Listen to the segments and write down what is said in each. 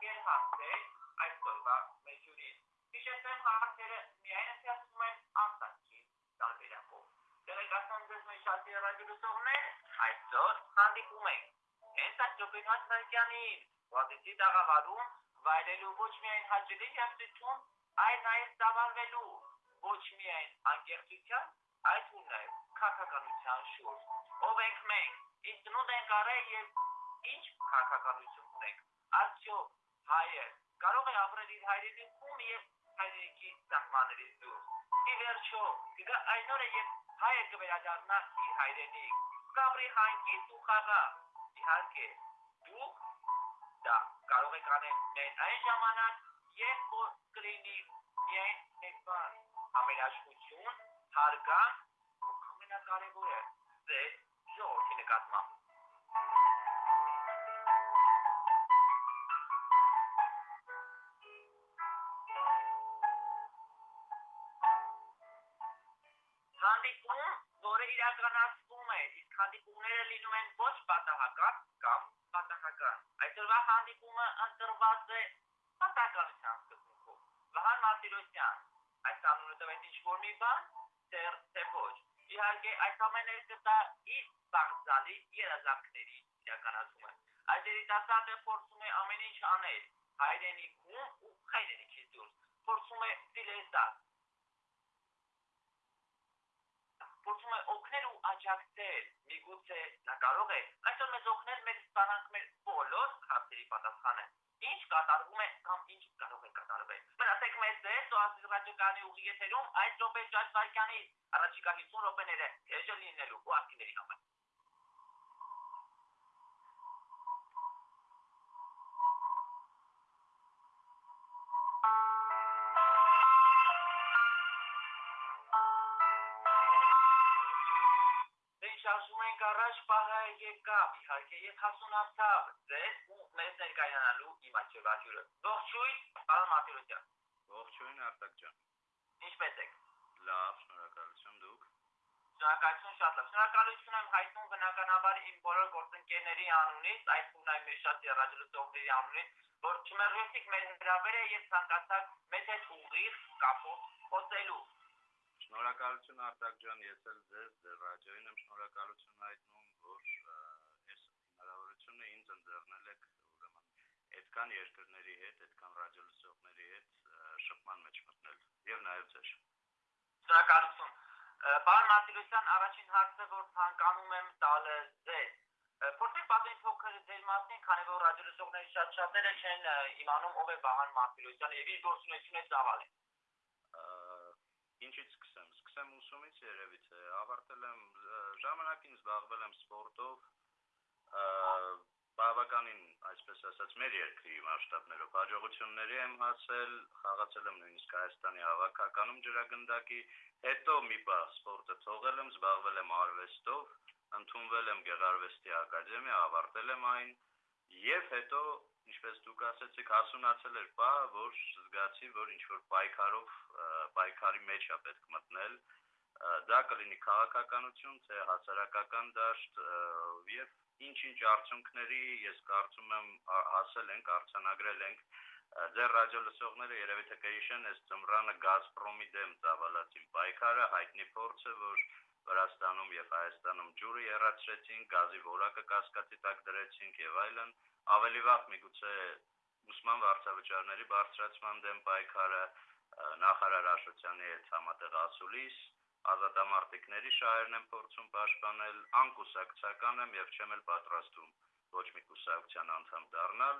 ուղարկել հարցեր այսօրվա մեջուրին։ Հիշեցեմ հարցերը միայն ընթերցում են արտաքին տարբերակով։ Տեղեկացան ձեզ մեր շատ երաժշտողներ, այսօր հանդիպում ենք հենց այդ Ջոբինոց Սարգյանի Վադիցի տաղավարում վայելելու ոչ միայն հաճելի երաժշտություն, այլ նաև ծավալվելու ոչ միայն անկեղծության, այլ նաև քաղաքականության շուրջ։ Ով ենք մենք, ինչ ծնունդ ենք արել եւ ինչ քաղաքականություն ունենք։ Արդյոք հայը կարող է ապրել իր հայրենիքում եւ հայրենիքի սահմաններից դուրս։ Ի վերջո, կգա այն օրը, երբ հայը կվերադառնա իր հայրենիք, կապրի հանգիստ ու խաղաղ։ Իհարկե, դուք դա կարող եք անել միայն այն ժամանակ, երբ որ կլինի միայն մեկ բան՝ համերաշխություն, հարգանք ու ամենակարևորը՝ ձեր ժողովրդի նկատմամբ։ իրականացվում է, իսկ հանդիպումները լինում են ոչ պատահական կամ պատահական։ Այսօրվա հանդիպումը ընտրված է պատահականության սկզբունքով։ Վահան Մարտիրոսյան, այս անունը տվեց ինչ-որ մի բան, դեռ թե ոչ։ Իհարկե, այս ամենը կտա իր բաղձալի երազանքների իրականացումը։ Այս երիտասարդը փորձում է ամեն ինչ անել հայրենիքում ու հայրենիքից դուրս։ Փորձում է դիլեսալ փորձում է օգնել ու աջակցել։ Միգուցե նա կարող է այսօր մեզ օգնել մեր ստանանք մեր բոլոր հարցերի պատասխանը։ Ինչ կատարվում է կամ ինչ կարող է կատարվել։ Մնացեք մեզ ձեզ Օասիս ռադիոկանի ուղի եթերում այս րոպե Ջաջ Վարքյանի առաջիկա 50 րոպեները էժը լինելու ու ակտիվների համար։ շարժում ենք առաջ պահը եկավ, իհարկե եւ հասունացավ ձեզ ու մեզ ներկայանալու իմ աչքերվա հյուրը։ Ողջույն, պարոն Մարտիրոսյան։ Ողջույն Արտակ ջան։ Ինչպե՞ս եք։ Լավ, շնորհակալություն դուք։ Շնորհակալություն շատ լավ։ Շնորհակալություն եմ հայտնում բնականաբար իմ բոլոր գործընկերների անունից, այդ թվում մեր շատ երաժշտողների անունից, որ չմերժեցիք մեր հրավերը եւ ցանկացաք մեզ հետ ուղիղ կապով խոսելու։ Շնորհակալություն Արտակ ջան, ես էլ ձեզ ձեր ռադիոին եմ շնորհակալություն հայտնում, որ այս հնարավորությունը ինձ ընձեռնել եք ուրեմն այդքան երկրների հետ, այդքան ռադիոլսողների հետ շփման մեջ մտնել եւ նաեւ ձեր։ Շնորհակալություն։ Պարոն Մարտիրոսյան, առաջին հարցը, որ ցանկանում եմ տալ ձեզ, Փորձեք պատմել փոքր ձեր մասին, քանի որ ռադիոլսողների շատ շատերը չեն իմանում ով է Վահան Մարտիրոսյանը եւ իր գործունեությունը ծավալ է։ Ինչից սկսեմ։ Սկսեմ ուսումից երևի թե ավարտել եմ ժամանակին զբաղվել եմ սպորտով բավականին, այսպես ասած, մեր երկրի մասշտաբներով հաջողությունների եմ հասել, խաղացել եմ նույնիսկ Հայաստանի հավաքականում ջրագնդակի, հետո մի բա սպորտը թողել եմ, զբաղվել եմ արվեստով, ընդունվել եմ Գեղարվեստի ակադեմիա, ավարտել եմ այն եւ հետո ինչպես դուք ասացիք, հասունացել էր բա, որ զգացի, որ ինչ որ պայքարով պայքարի մեջ է պետք մտնել դա կլինի քաղաքականություն, թե հասարակական դաշտ եւ ինչ-ինչ արդյունքների ես կարծում եմ հասել ենք, արցանագրել ենք ձեր ռադիո լսողները երևի թե կհիշեն այս ծմրանը Գազպրոմի դեմ ծավալած իմ պայքարը հայտնի փորձը, որ Վրաստանում եւ Հայաստանում ջուրը երաչեցին, գազի որակը կասկածի տակ դրեցինք եւ այլն, ավելի վաղ միգուցե ուսման վարձավճարների բարձրացման դեմ պայքարը նախարար Աշոտյանի հետ համատեղ ասուլիս ազատամարտիկների շահերն են փորձում պաշտպանել, անկուսակցական եմ եւ չեմ էլ պատրաստում ոչ մի կուսակցության անդամ դառնալ։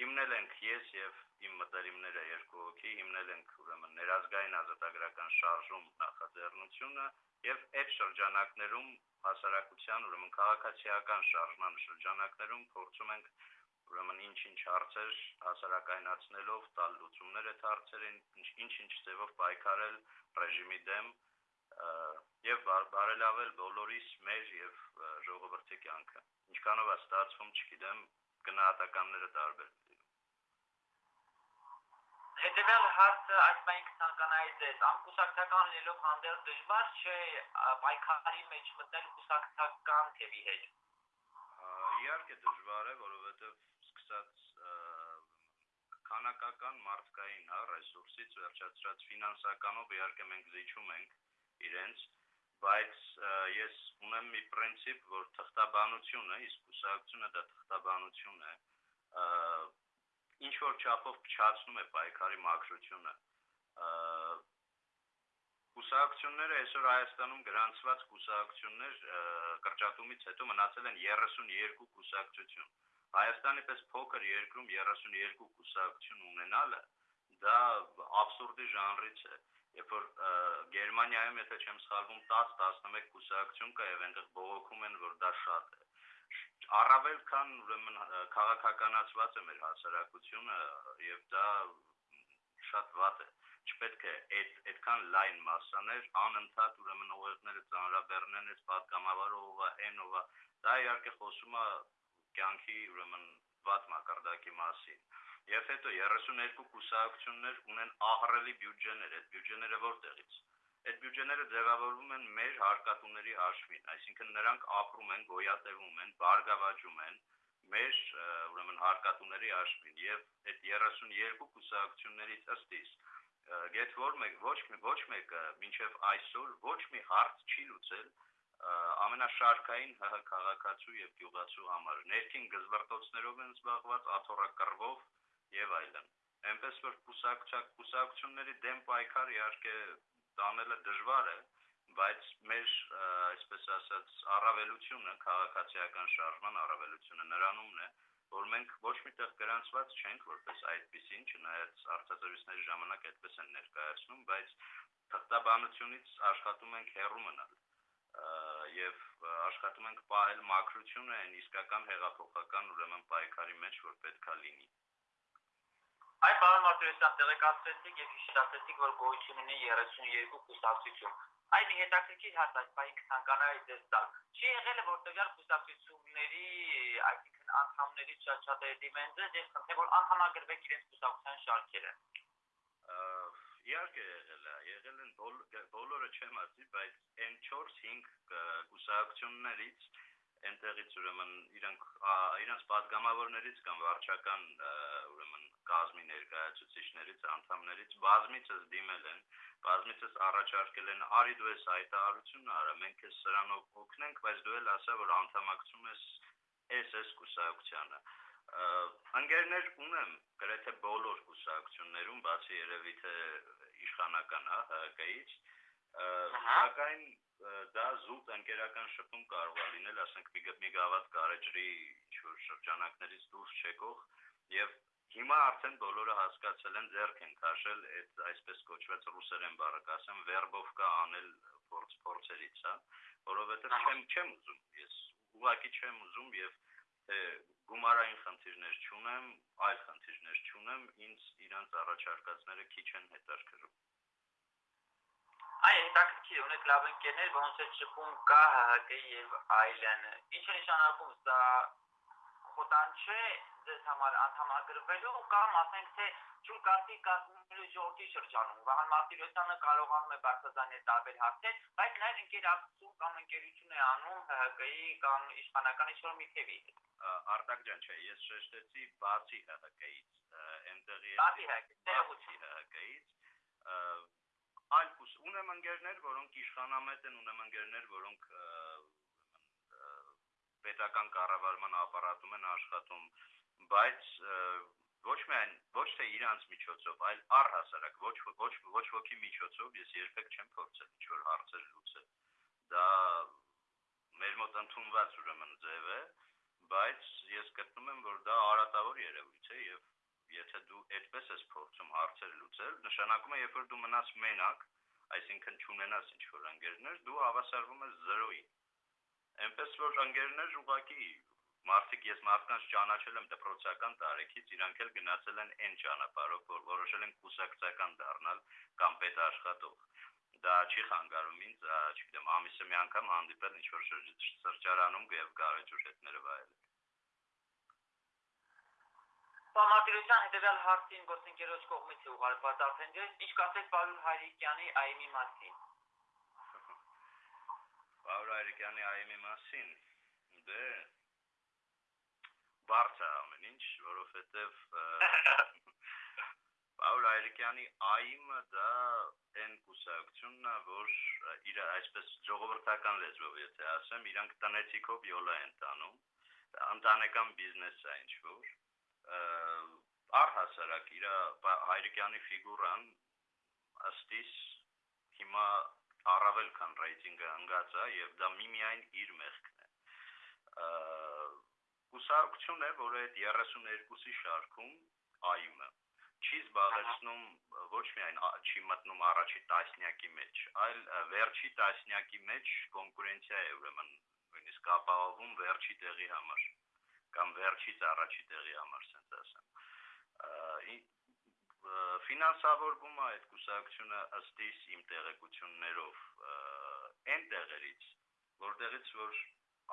Հիմնել ենք ես եւ իմ մտերիմները երկու հոգի, հիմնել ենք ուրեմն ներազգային ազատագրական շարժում նախաձեռնությունը եւ այդ շրջանակներում հասարակության ուրեմն քաղաքացիական շարժման շրջանակներում փորձում ենք ուրեմն ինչ-ինչ հարցեր հասարակայնացնելով տալ լուծումներ այդ հարցերին, ինչ-ինչ ձևով պայքարել ռեժիմի դեմ եւ բարելավել բոլորիս մեր եւ ժողովրդի կյանքը։ Ինչքանով է ստացվում, չգիտեմ, գնահատականները տարբեր Հետևյալ հարցը այսպես ցանկանայի ձեզ, անկուսակցական լինելով հանդերձ դժվար չէ պայքարի մեջ մտնել կուսակցական թևի հետ։ Իհարկե դժվար է, որովհետեւ սկսած քանակական մարդկային հա ռեսուրսից վերջացրած ֆինանսականով իհարկե մենք զիջում ենք իրենց բայց ես ունեմ մի պրինցիպ, որ թղթաբանությունը, իսկ ուսակցությունը դա թղթաբանություն է, ինչ որ չափով փչացնում է պայքարի մաքրությունը Կուսակցությունները այսօր Հայաստանում գրանցված կուսակցություններ կրճատումից հետո մնացել են 32 կուսակցություն։ Հայաստանի պես փոքր երկրում 32 կուսակցություն ունենալը դա абսուրդի ժանրից է։ Երբ որ Գերմանիայում, եթե չեմ սխալվում, 10-11 կուսակցություն կա եւ այնտեղ բողոքում են, որ դա շատ է առավել քան ուրեմն քաղաքականացված է մեր հասարակությունը եւ դա շատ վատ է չպետք է այդ այդքան լայն մասաներ անընդհատ ուրեմն ուղերձները ծանրաբեռնեն այս պատգամավորողը, այնովը, դա իհարկե խոսում է կյանքի ուրեմն վատ մակարդակի մասին։ Եվ հետո 32 կուսակցություններ ունեն ահռելի բյուջեներ, այդ բյուջեները որտեղից։ Այդ բյուջեները ձևավորվում են մեր հարկատուների հաշվին, այսինքն նրանք ապրում են, գոյատևում են, բարգավաճում են մեր ուրեմն հարկատուների հաշվին եւ այդ 32 կուսակցություններից ըստ իս get որ մեկ ոչ մի ոչ մեկը մինչև այսօր ոչ մի հարց չի լուծել ամենաշարքային ՀՀ քաղաքացու եւ գյուղացու համար ներքին գզվարտոցներով են զբաղված աթոռակռվով եւ այլն այնպես որ կուսակցակ կուսակցությունների դեմ պայքար իհարկե տանելը դժվար է բայց մեր այսպես ասած առավելությունը քաղաքացիական շարժման առավելությունը նրանումն է որ մենք ոչ միտեղ գրանցված չենք որպես այդպեսին, չնայած արտադրությունների ժամանակ այդպես են ներկայացնում, բայց թղթաբանությունից աշխատում ենք հեռու մնալ եւ աշխատում ենք պահել մակրությունը այն իսկական հեղափոխական ուրեմն պայքարի մեջ, որ պետքա լինի։ Այ պարոն Մարտիրոսյան, տեղեկացրեցիք եւ հիշեցիք, որ գոյություն ունի 32 կուսակցություն այն հետաքրքիր հասած բայի կցանկանայի դες տալ։ Չի եղել որ տվյալ կուսակցությունների, այսինքն անդամների շատ-շատերի դիմենձը, ես խնդրեմ որ անդամագրվեք իրենց կուսակցության շարքերը։ Իհարկե եղել է, եղել են բոլորը չեմ ասի, բայց այն 4-5 կուսակցություններից այնտեղից ուրեմն իրանք իրանք падգամավորներից կամ վարչական ուրեմն կազմի ներկայացուցիչներից, անդամներից բազմիցս դիմել են, բազմիցս առաջարկել են, արի դու ես հայտարարություն արա, մենք քեզ սրանով օգնենք, բայց դու էլ ասա, որ անդամակցում ես էս էս կուսակցությանը ընկերներ ունեմ գրեթե բոլոր կուսակցություններում, բացի երևի թե իշխանական հա ՀԿ-ից, սակայն դա զուտ ընկերական շփում կարող է լինել, ասենք մի գավաթ կարեջրի ինչ որ շրջանակներից դուրս չեկող եւ Հիմա արդեն բոլորը հասկացել են ձեռք են քաշել այդ այսպես կոչված ռուսերեն բառը կասեմ վերբովկա անել փորձ փորձերից, հա, որովհետև չեմ չեմ ուզում ես ուղղակի չեմ ուզում եւ գումարային խնդիրներ չունեմ, այլ խնդիրներ չունեմ, ինձ իրանց առաջարկածները քիչ են հետաքրքրում։ Այ հետաքրքիր ունեք լավ ընկերներ, ոնց է շփում կա ՀՀԿ եւ այլն։ Ինչ է նշանակում սա? Խոտան չէ ձեզ համար անդամագրվելու կամ ասենք թե ջուր կարտի կազմելու ժողովրդի շրջանում Վահան Մարտիրոսյանը կարողանում է բարձրացնել տարբեր հարցեր, բայց նաև ինտերակցիա կամ ընկերություն է անում ՀՀԿ-ի կամ իշխանական ինչ-որ մի թևի Արտակ ջան, չէ, ես շեշտեցի բացի ՀՀԿ-ից, այնտեղի բացի ՀՀԿ-ից, այլ կուս ունեմ ընկերներ, որոնք իշխանամետ են, ունեմ ընկերներ, որոնք պետական կառավարման ապարատում են աշխատում, բայց ոչ միայն ոչ թե իրանց միջոցով, այլ առհասարակ ոչ ոչ ոչ ոքի միջոցով ես երբեք չեմ փորձել ինչ որ հարցեր լուծել։ Դա մեր մոտ ընդունված ուրեմն ձև է, բայց ես գտնում եմ, որ դա արատավոր երևույթ է եւ եթե դու այդպես ես փորձում հարցեր լուծել, նշանակում է, երբ որ դու մնաս մենակ, այսինքն չունենաս ինչ որ ընկերներ, դու հավասարվում ես 0-ի Էնպես որ ընկերներ ուղակի մարդիկ ես մարդկանց ճանաչել եմ դպրոցական տարեկից, իրանք էլ գնացել են այն ճանապարհով, որ որոշել են կուսակցական դառնալ կամ պետաշխատող։ Դա չի խանգարում ինձ, չգիտեմ, ամիսը մի անգամ հանդիպել ինչ որ սրճարանում եւ գարեջուր հետները վայելել։ Պամատիրության հետևյալ հարցին գործընկերոջ կողմից է ուղարկված արդեն դες, ինչ կասեք Պարուլ Հայրիկյանի այմի մասին։ Պաուլ Հայրիկյանի այմի մասին դե բարձա ամեն ինչ, որովհետև Պաուլ Այրիկյանի այմը դա այն կուսակցությունն է, որ իր այսպես ժողովրդական լեզվով եթե ասեմ, իրանք տնեցիկով յոլա են տանում, ընտանեկան բիզնես է ինչ որ առհասարակ իր Հայրիկյանի ֆիգուրան ըստիս հիմա առավել քան ռեյտինգը ընկած է եւ դա միմիայն իր մեղքն է կուսակցություն է որը այդ 32-ի շարքում այմը չի զբաղեցնում ոչ միայն չի մտնում առաջի տասնյակի մեջ, այլ վերջի տասնյակի մեջ կոնկուրենցիա է ուրեմն նույնիսկ ապահովում վերջի տեղի համար կամ վերջից առաջի տեղի համար, ասենք ասեմ։ Ֆինանսավորվում է այդ կուսակցությունը ըստ իմ տեղեկություններով այն տեղերից, որտեղից որ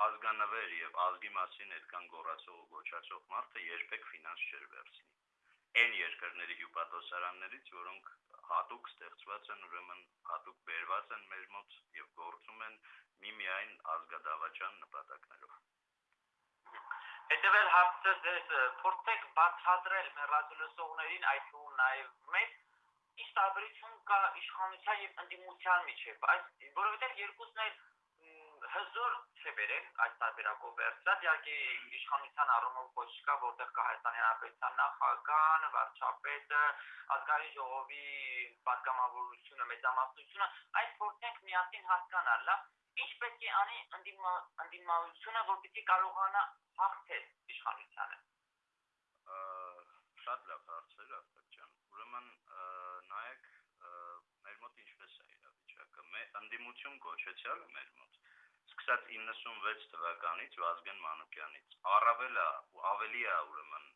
ազգանվեր եւ ազգի մասին այդքան գոռացող ու գոչացող մարդը երբեք ֆինանս չէր վերցնի այն երկրների հյուպատոսարաններից, որոնք հատուկ ստեղծված են, ուրեմն հատուկ բերված են մեր մոտ եւ գործում են միմիայն ազգադավաճան նպատակներով։ Հետևել հարցը ձեզ փորձեք բացատրել մեր ռադիոլսողներին այդ ու նաեւ մեծ ինչ տարբերություն կա իշխանության եւ ընդդիմության միջեւ, այս որովհետեւ երկուսն էլ հզոր չէ բերել այս տարբերակով վերցրած, իհարկե իշխանության առումով ոչ կա, որտեղ կա Հայաստանի Հանրապետության նախագահան, վարչապետը, ազգային ժողովի պատգամավորությունը, մեծամասնությունը, այդ փորձենք միասին հասկանալ, լավ, ինչ պետք է անի ընդդիմությունը, որպեսզի կարողանա հաղթել իշխանությանը։ Շատ լավ հարցեր, Արտակ ջան։ Ուրեմն նայեք մեր մոտ ինչպես է իրավիճակը։ Մեր ընդդիմություն կոչեցյալը մեր մոտ սկսած 96 թվականից Վազգեն Մանուկյանից առավել է ավելի է ուրեմն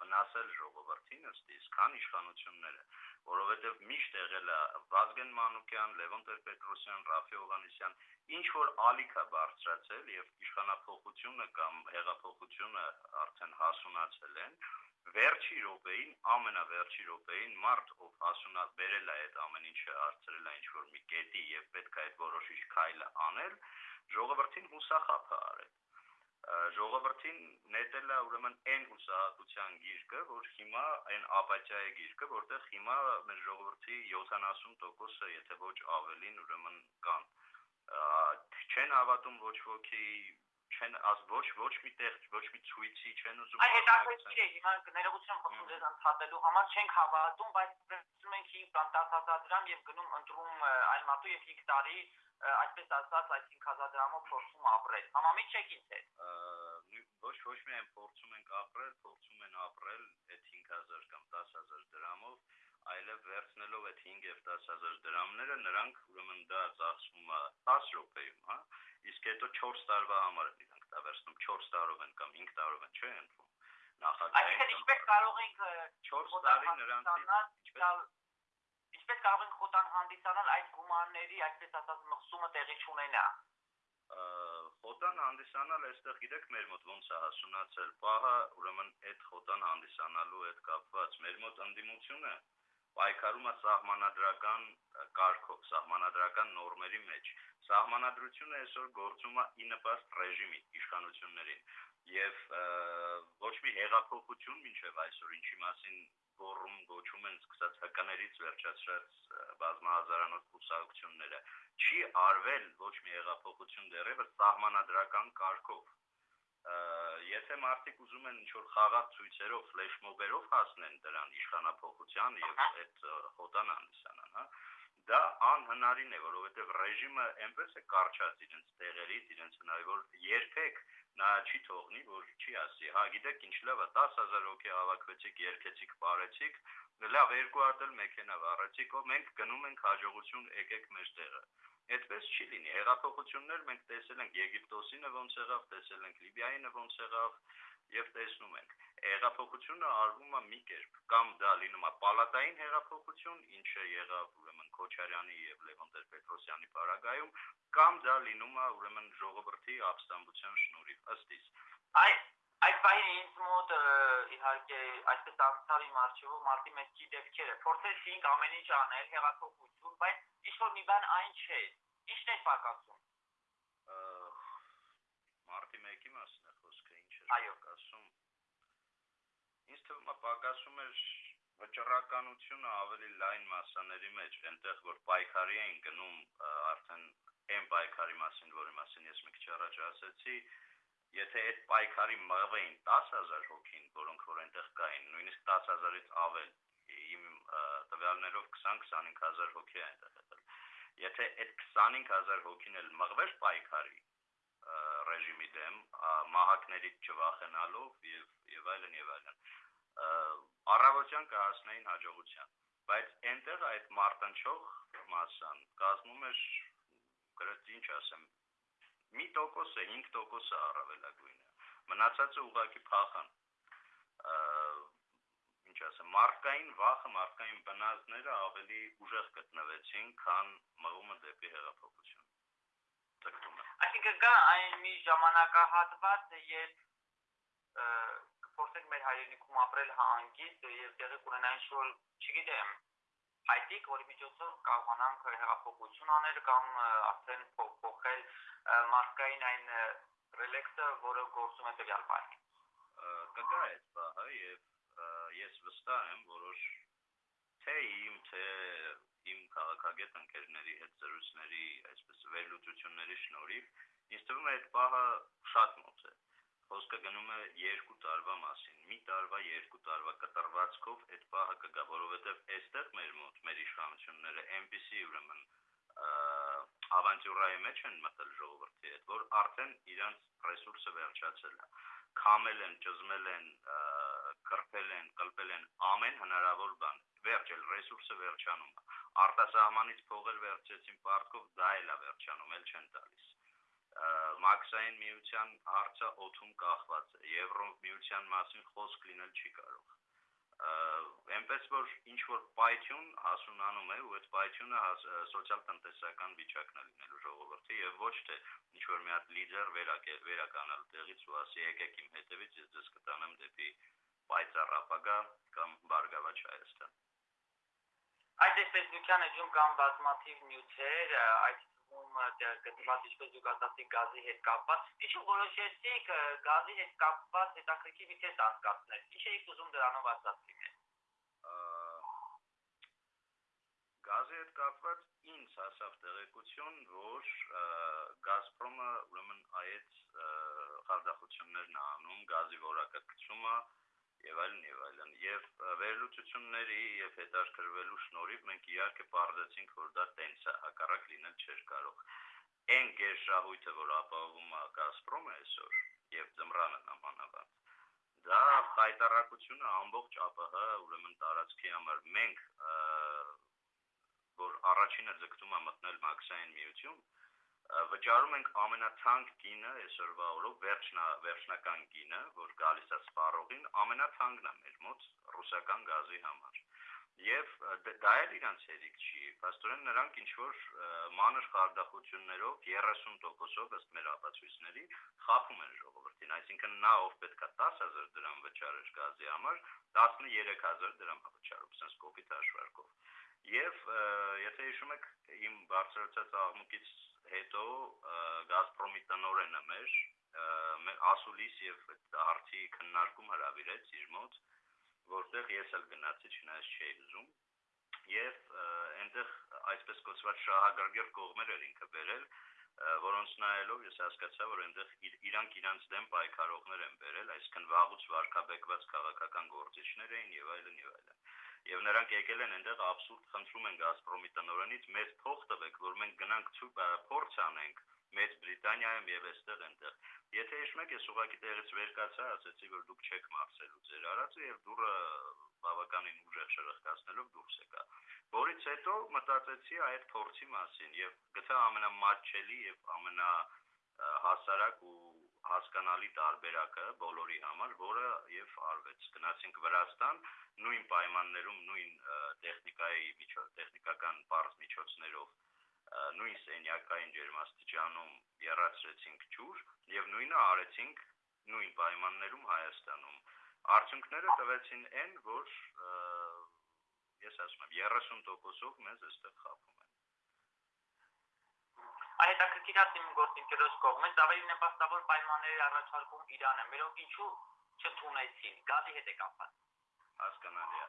վնասել ժողովրդին ըստիս, քան իշխանությունները, որովհետև միշտ եղել է Վազգեն Մանուկյան, Լևոն Տեր-Պետրոսյան, Ռաֆի Օղանիսյան, ինչ որ ալիք է բարձրացել եւ իշխանապողությունը կամ հեղափոխությունը արդեն հասունացել են, վերջի րոպեին, ամենավերջի րոպեին մարդ ով հասունած բերել է այդ ամեն ինչը արծրել է ինչ որ մի կետի եւ պետք է այդ որոշիչ քայլը անել, ժողովրդին հուսախապ է արել ժողովրդին նետել է ուրեմն այն հուսահատության գիրկը, որ հիմա այն ապաթիայի գիրկը, որտեղ հիմա մեր ժողովրդի 70%-ը, եթե ոչ ավելին, ուրեմն կան չեն հավատում ոչ ոքի չեն աս ոչ ոչ մի տեղ ոչ մի ցույցի չեն ուզում Այ հետաքրքիր է հիմա ներողություն խնդրում ձեզ ընդհատելու համար չենք հավատում բայց վերցնում ենք 5 կամ 10000 դրամ եւ գնում ընտրում այն մատու եւ 5 տարի այսպես ասած այդ 5000 դրամով փորձում ապրել համամիտ չեք ինձ հետ ոչ ոչ միայն փորձում ենք ապրել փորձում են ապրել այդ 5000 կամ 10000 դրամով այլև վերցնելով այդ 5 եւ 10000 դրամները նրանք ուրեմն դա ծախսվում է 10 րոպեում հա իսկ հետո 4 տարվա համար են իրանք դա վերցնում 4 տարով են կամ 5 տարով են, չէ՞ ընդվում։ Նախագահային Այսինքն ինչպես կարող ենք 4 տարի նրանցից ինչպես կարող ենք խոտան հանդիսանալ այդ գումարների, այսպես ասած, մխսումը տեղի չունենա խոտան հանդիսանալ այստեղ գիտեք մեր մոտ ոնց է հասունացել պահը ուրեմն այդ խոտան հանդիսանալու հետ կապված մեր մոտ ընդդիմությունը պայքարում է սահմանադրական կարգով, սահմանադրական նորմերի մեջ։ Սահմանադրությունը այսօր գործում է ի նպաստ ռեժիմի իշխանություններին եւ ոչ մի հեղափոխություն մինչեւ այսօր ինչի մասին գոռում գոչում են սկսած հկաներից վերջացրած բազմահազարանոց կուսակցությունները չի արվել ոչ մի հեղափոխություն դեռևս սահմանադրական կարգով եթե մարդիկ ուզում են ինչ-որ խաղաղ ցույցերով, ֆլեշ մոբերով հասնեն դրան իշխանապողության եւ այդ խոտան հանդիսանան, հա, դա անհնարին է, որովհետեւ ռեժիմը այնպես է կարճած իրենց տեղերից, իրենց հնարի, որ երբեք նա չի թողնի, որ չի ասի, հա, գիտեք ինչ լավ է, 10000 հոգի հավաքվեցիք, երկեցիք, բարեցիք, լավ երկու հատ էլ մեքենա վառեցիք, ով մենք գնում ենք հաջողություն եկեք մեր տեղը այդպես չի լինի։ Հեղափոխություններ մենք տեսել ենք Եգիպտոսինը ոնց եղավ, տեսել ենք Լիբիայինը ոնց եղավ եւ տեսնում ենք։ Հեղափոխությունը արվում է մի կերպ, կամ դա լինում է պալատային հեղափոխություն, ինչը եղավ Քոչարյանի եւ Լևոն Տեր-Պետրոսյանի պարագայում, կամ դա լինում է ուրեմն ժողովրդի ապստամբության շնորհիվ ըստ իս։ Այ այդ բանը ինձ մոտ իհարկե այսպես անցավ իմ արժևով մարտի մեջի դեպքերը փորձեցինք ամեն ինչ անել հեղափոխություն բայց ինչ որ մի բան այն չէ Ինչն է պակասում։ Մարտի 1-ի մասն է խոսքը, ինչ է Այո, ասում։ Ինձ թվում է պակասում էր վճռականությունը ավելի լայն մասաների մեջ, այնտեղ որ պայքարի էին գնում արդեն այն պայքարի մասին, որի մասին ես մի քիչ առաջ ասացի, եթե այդ պայքարի մղվեին 10000 հոգին, որոնք որ այնտեղ կային, նույնիսկ 10000-ից ավել, իմ տվյալներով 20-25000 հոգի այնտեղ եղել։ Եթե այդ 25000 հոգին էլ մղվեր պայքարի ռեժիմի դեմ, մահակներից չվախենալով եւ եւ այլն եւ այլն, առավոտյան կհասնեին հաջողության բայց այնտեղ այդ մարտնչող մասան կազմում էր գրեթե ինչ ասեմ մի տոկոսը 5% է առավելագույնը մնացածը ուղակի փախան ինչ ասեմ մարդկային վախը մարդկային բնազդները ավելի ուժեղ գտնվեցին քան մղումը դեպի հեղափոխություն այսինքն կա այն մի ժամանակահատված երբ կփորձենք մեր հայրենիքում ապրել հանգիստ եւ տեղի կունենային շուտ, չգիտեմ, հայտիկ, որի միջոցով կարողանանք հեղափոխություն անել կամ արդեն փոխել մարդկային այն ռելեքսը, որը գործում է տվյալ բանի։ Կգա այդ բանը եւ ես վստահ եմ, որոշ թե իմ թե իմ քաղաքագետ ընկերների հետ զրույցների, այսպես վերլուծությունների շնորհիվ ինձ թվում է այդ բանը շատ մոտ է խոսքը գնում է երկու տարվա մասին։ Մի տարվա, երկու տարվա կտրվածքով այդ պահը կգա, որովհետև այստեղ մեր մոտ մեր իշխանությունները այնպեսի ուրեմն ավանտյուրայի մեջ են մտել ժողովրդի հետ, որ արդեն իրանց ռեսուրսը վերջացել է։ Քամել են, ճզմել են, կրփել են, կլպել են ամեն հնարավոր բան։ Վերջել ռեսուրսը վերջանում է։ Արտասահմանից փողեր վերցեցին պարտքով, դա էլ է վերջանում, էլ չեն տալիս մաքսային միության հարցը օթում կախված է եվրո միության մասին խոսք լինել չի կարող այնպես որ ինչ որ պայթյուն հասունանում է ու այդ պայթյունը սոցիալ-տնտեսական վիճակն է լինելու ժողովրդի եւ ոչ թե ինչ որ մի հատ լիդեր վերականալ տեղից ու ասի եկեք իմ հետևից ես ձեզ կտանեմ դեպի պայծառ ապագա կամ բարգավաճ Հայաստան Այդ տեսության էջում կան բազմաթիվ նյութեր, այդ ում գտնված ինչպես դուք ասացիք գազի հետ կապված, ինչու որոշեցիք գազի հետ կապված հետաքրքիր մի թեստ անցկացնել։ Ինչ եք ուզում դրանով ասացիք։ Գազի հետ կապված ինձ հասավ տեղեկություն, որ Գազպրոմը ուրեմն այդ խարդախություններն անում, գազի որակը գցումը եւ այլն եւ այլն եւ վերլուծությունների եւ հետաքրքրվելու շնորհիվ մենք իհարկե բարձեցինք որ դա տենց է հակառակ լինել չէր կարող այն գերշահույթը որ ապահովում է Գազպրոմը այսօր եւ ձմռանը նամանավանդ դա հայտարարությունը ամբողջ ԱՊՀ ուրեմն տարածքի համար մենք որ առաջինը ձգտում է մտնել մաքսային միություն վճարում ենք ամենաթանկ գինը այսօրվա օրով վերջնա վերջնական գինը, որ գալիս է սպառողին, ամենաթանկն է մեր մոտ ռուսական գազի համար։ Եվ դա էլ իրանց հերիք չի։ Պաստորեն նրանք ինչ որ մանր խարդախություններով 30%-ով ըստ մեր ապացույցների խափում են ժողովրդին, այսինքն նա ով պետքա 10000 դրամ վճարեր գազի համար, 13000 դրամ վճարում, sense կոպիտ հաշվարկով։ Եվ եթե հիշում եք իմ բարձրացած աղմուկից հետո Գազպրոմի տնօրենը մեր մեր ասուլիս եւ հարցի քննարկում հրավիրեց իր մոտ, որտեղ ես էլ գնացի, չնայած չէի ուզում, եւ այնտեղ այսպես կոչված շահագրգիռ կողմեր էր ինքը վերել, որոնց նայելով ես հասկացա, որ այնտեղ իրանք իրանց դեմ պայքարողներ են վերել, այսինքն վաղուց վարկաբեկված քաղաքական գործիչներ էին եւ այլն եւ այլն եւ նրանք եկել են այնտեղ абսուրդ խնդրում են Գազպրոմի տնօրենից մեծ փող տվեք, որ մենք գնանք փորձ անենք Մեծ Բրիտանիայում եւ այստեղ այնտեղ։ Եթե հիշում եք, ես ուղղակի տեղից վեր կացա, ասացի, որ դուք չեք մարսելու ձեր արածը եւ դուրը բավականին ուժեղ շրխկացնելով դուրս եկա։ Որից հետո մտածեցի այդ փորձի մասին եւ գտա ամենամատչելի եւ ամենա հասարակ ու հասկանալի տարբերակը բոլորի համար, որը եւ արվեց։ Գնացինք Վրաստան, նույն պայմաններում, նույն տեխնիկայի միջոց, տեխնիկական բարձ միջոցներով, նույն սենյակային ջերմաստիճանում երացրեցինք ջուր եւ նույնը արեցինք նույն պայմաններում Հայաստանում։ Արդյունքները տվեցին այն, որ ես ասում եմ 30%-ով մեզ այստեղ խափում Այդ հետաքրքիր է իմ գործընկերոջ կողմից ավելի նպաստավոր պայմանների առաջարկում Իրանը, մերոնք ինչու չընդունեցին, գազի հետ է կապված։ Հասկանալի է։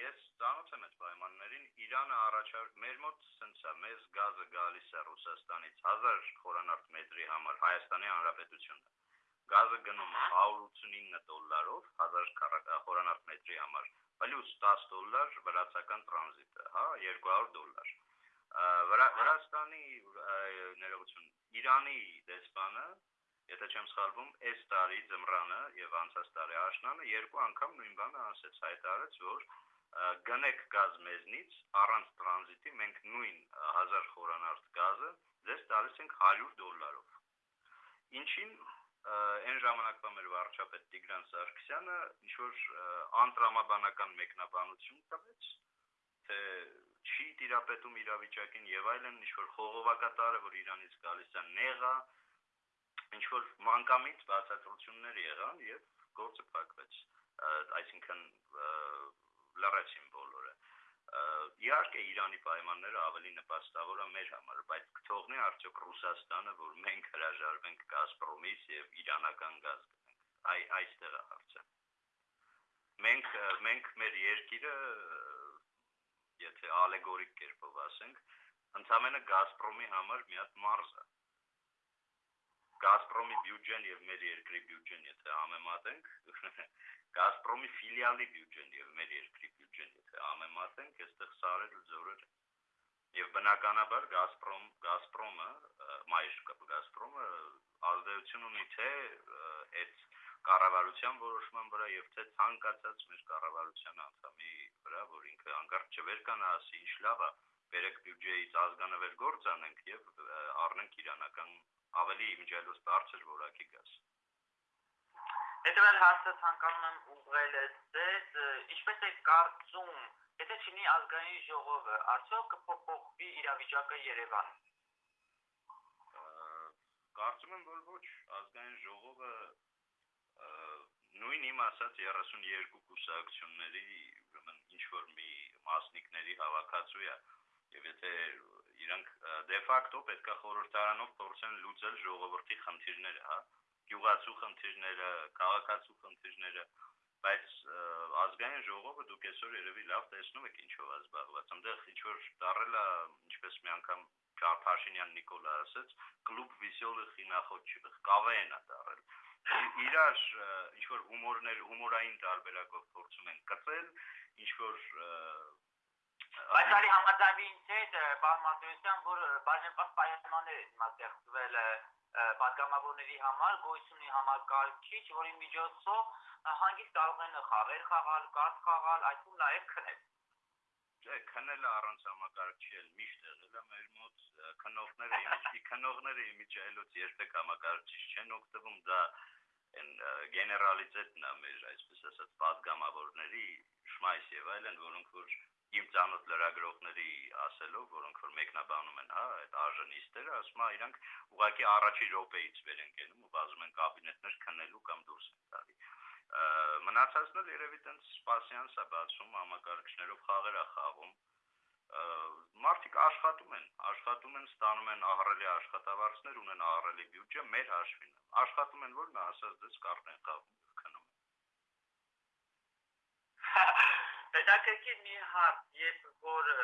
Ես ծանոթ եմ այդ պայմաններին։ Իրանը առաջարկ մեր մոտ է, մեզ գազը գալիս է Ռուսաստանից 1000 խորանարդ մետրի համար Հայաստանի Հանրապետությունը։ Գազը գնում է 189 դոլարով 1000 խորանարդ մետրի համար, պլյուս 10 դոլար վրացական տրանզիտը, հա, 200 դոլար։ Վրաստանի ներողություն, Իրանի դեսպանը եթե չեմ սխալվում, այս տարի ձմռանը եւ անցած տարի աշնանը երկու անգամ նույն բանը ասեց, հայտարարեց, որ գնեք գազ մեզնից առանց տրանզիտի մենք նույն 1000 խորանարդ գազը ձեզ տալիս ենք 100 դոլարով ինչին այն ժամանակվա մեր վարչապետ Տիգրան Սարգսյանը ինչ որ անտրամաբանական մեկնաբանություն տվեց տիրապետում իրավիճակին եւ այլն ինչ որ խողովակատարը որ Իրանից գալիս է նեղա ինչ որ մանկամիտ բացատրություններ եղան եւ գործը փակվեց այսինքն լռեցին բոլորը իհարկե Իրանի պայմանները ավելի նպաստավոր են մեր համար, բայց կթողնի արդյոք Ռուսաստանը, որ մենք հրաժարվենք Գազպրոմից եւ իրանական գազ գնենք։ Այ այստեղ է հարցը։ Մենք մենք մեր երկիրը եթե ալեգորիկ կերպով ասենք, ընդամենը Գազպրոմի համար մի հատ մարզ է։ Գազպրոմի բյուջեն եւ մեր երկրի բյուջեն եթե համեմատենք, Գազպրոմի ֆիլիալի բյուջեն եւ մեր երկրի բյուջեն եթե համեմատենք, այստեղ սարեր ու ձորեր եւ բնականաբար Գազպրոմ Գազպրոմը մայր Գազպրոմը ազդեցություն ունի թե այդ կառավարության որոշման վրա եւ թե ցանկացած մեր կառավարության անդամի վրա, որ ինքը անկարգ չվեր կանա ասի ինչ լավ է, բերեք բյուջեից ազգանվեր գործ անենք եւ առնենք իրանական ավելի իմիջիալոց բարձր որակի գազ։ Հետևել հարցը ցանկանում եմ ուղղել ձեզ, ինչպես եք կարծում, եթե չինի ազգային ժողովը, արդյոք կփոփոխվի իրավիճակը Երևանում։ Կարծում եմ, որ ոչ, ազգային ժողովը նույն իմ ասած 32 կուսակցությունների ինչ որ մի մասնիկների հավաքածու է եւ եթե իրանք դե ֆակտո պետքա խորհրդարանով փորձեն լուծել ժողովրդի խնդիրները, հա գյուղացու խնդիրները, քաղաքացու խնդիրները, բայց ազգային ժողովը դուք այսօր երևի լավ տեսնում եք ինչով է զբաղված։ Այնտեղ ինչ որ դարել է, ինչպես մի անգամ Փաշինյան Նիկոլա ասաց, կլուբ վիսյոլը խինախոտ կավեն է դարել։ Իրար ինչ որ հումորներ, հումորային տարբերակով փորձում են կծել, ինչ որ Բայց արի հետ, պարոն Մարտիրոսյան, որ բաժնված պայմաններ են մատեղծվել պատգամավորների համար գոյությունի համակարգիչ, որի միջոցով հանգիստ կարող են խաղեր խաղալ, կարտ խաղալ, այդում նաև քնել։ Չէ, քնելը առանց համակարգչի էլ միշտ եղել է մեր մոտ քնողները իմիջի քնողները իմիջայլոց երբեք համակարգիչ չեն օգտվում, դա այն գեներալիտետն է մեր այսպես ասած պատգամավորների շմայս եւ այլն, որոնք որ իմ ցանոթ լրագրողների ասելով, որոնք որ մեկնաբանում են, հա, այդ արժանիստերը, ասում են, իրանք ուղղակի առաջի րոպեից վեր են գնում ու բազում են կաբինետներ քննելու կամ դուրս են տալի։ Մնացածն էլ երևի տենց սպասյանս է բացում, համակարգիչներով խաղեր է խաղում մարդիկ աշխատում են, աշխատում են, ստանում են ահռելի աշխատավարձներ, ունեն ահռելի բյուջե մեր հաշվին։ Աշխատում են, որ նա ասած դες կառնեն կապում քնում։ Պետակակի մի հարց, երբ որ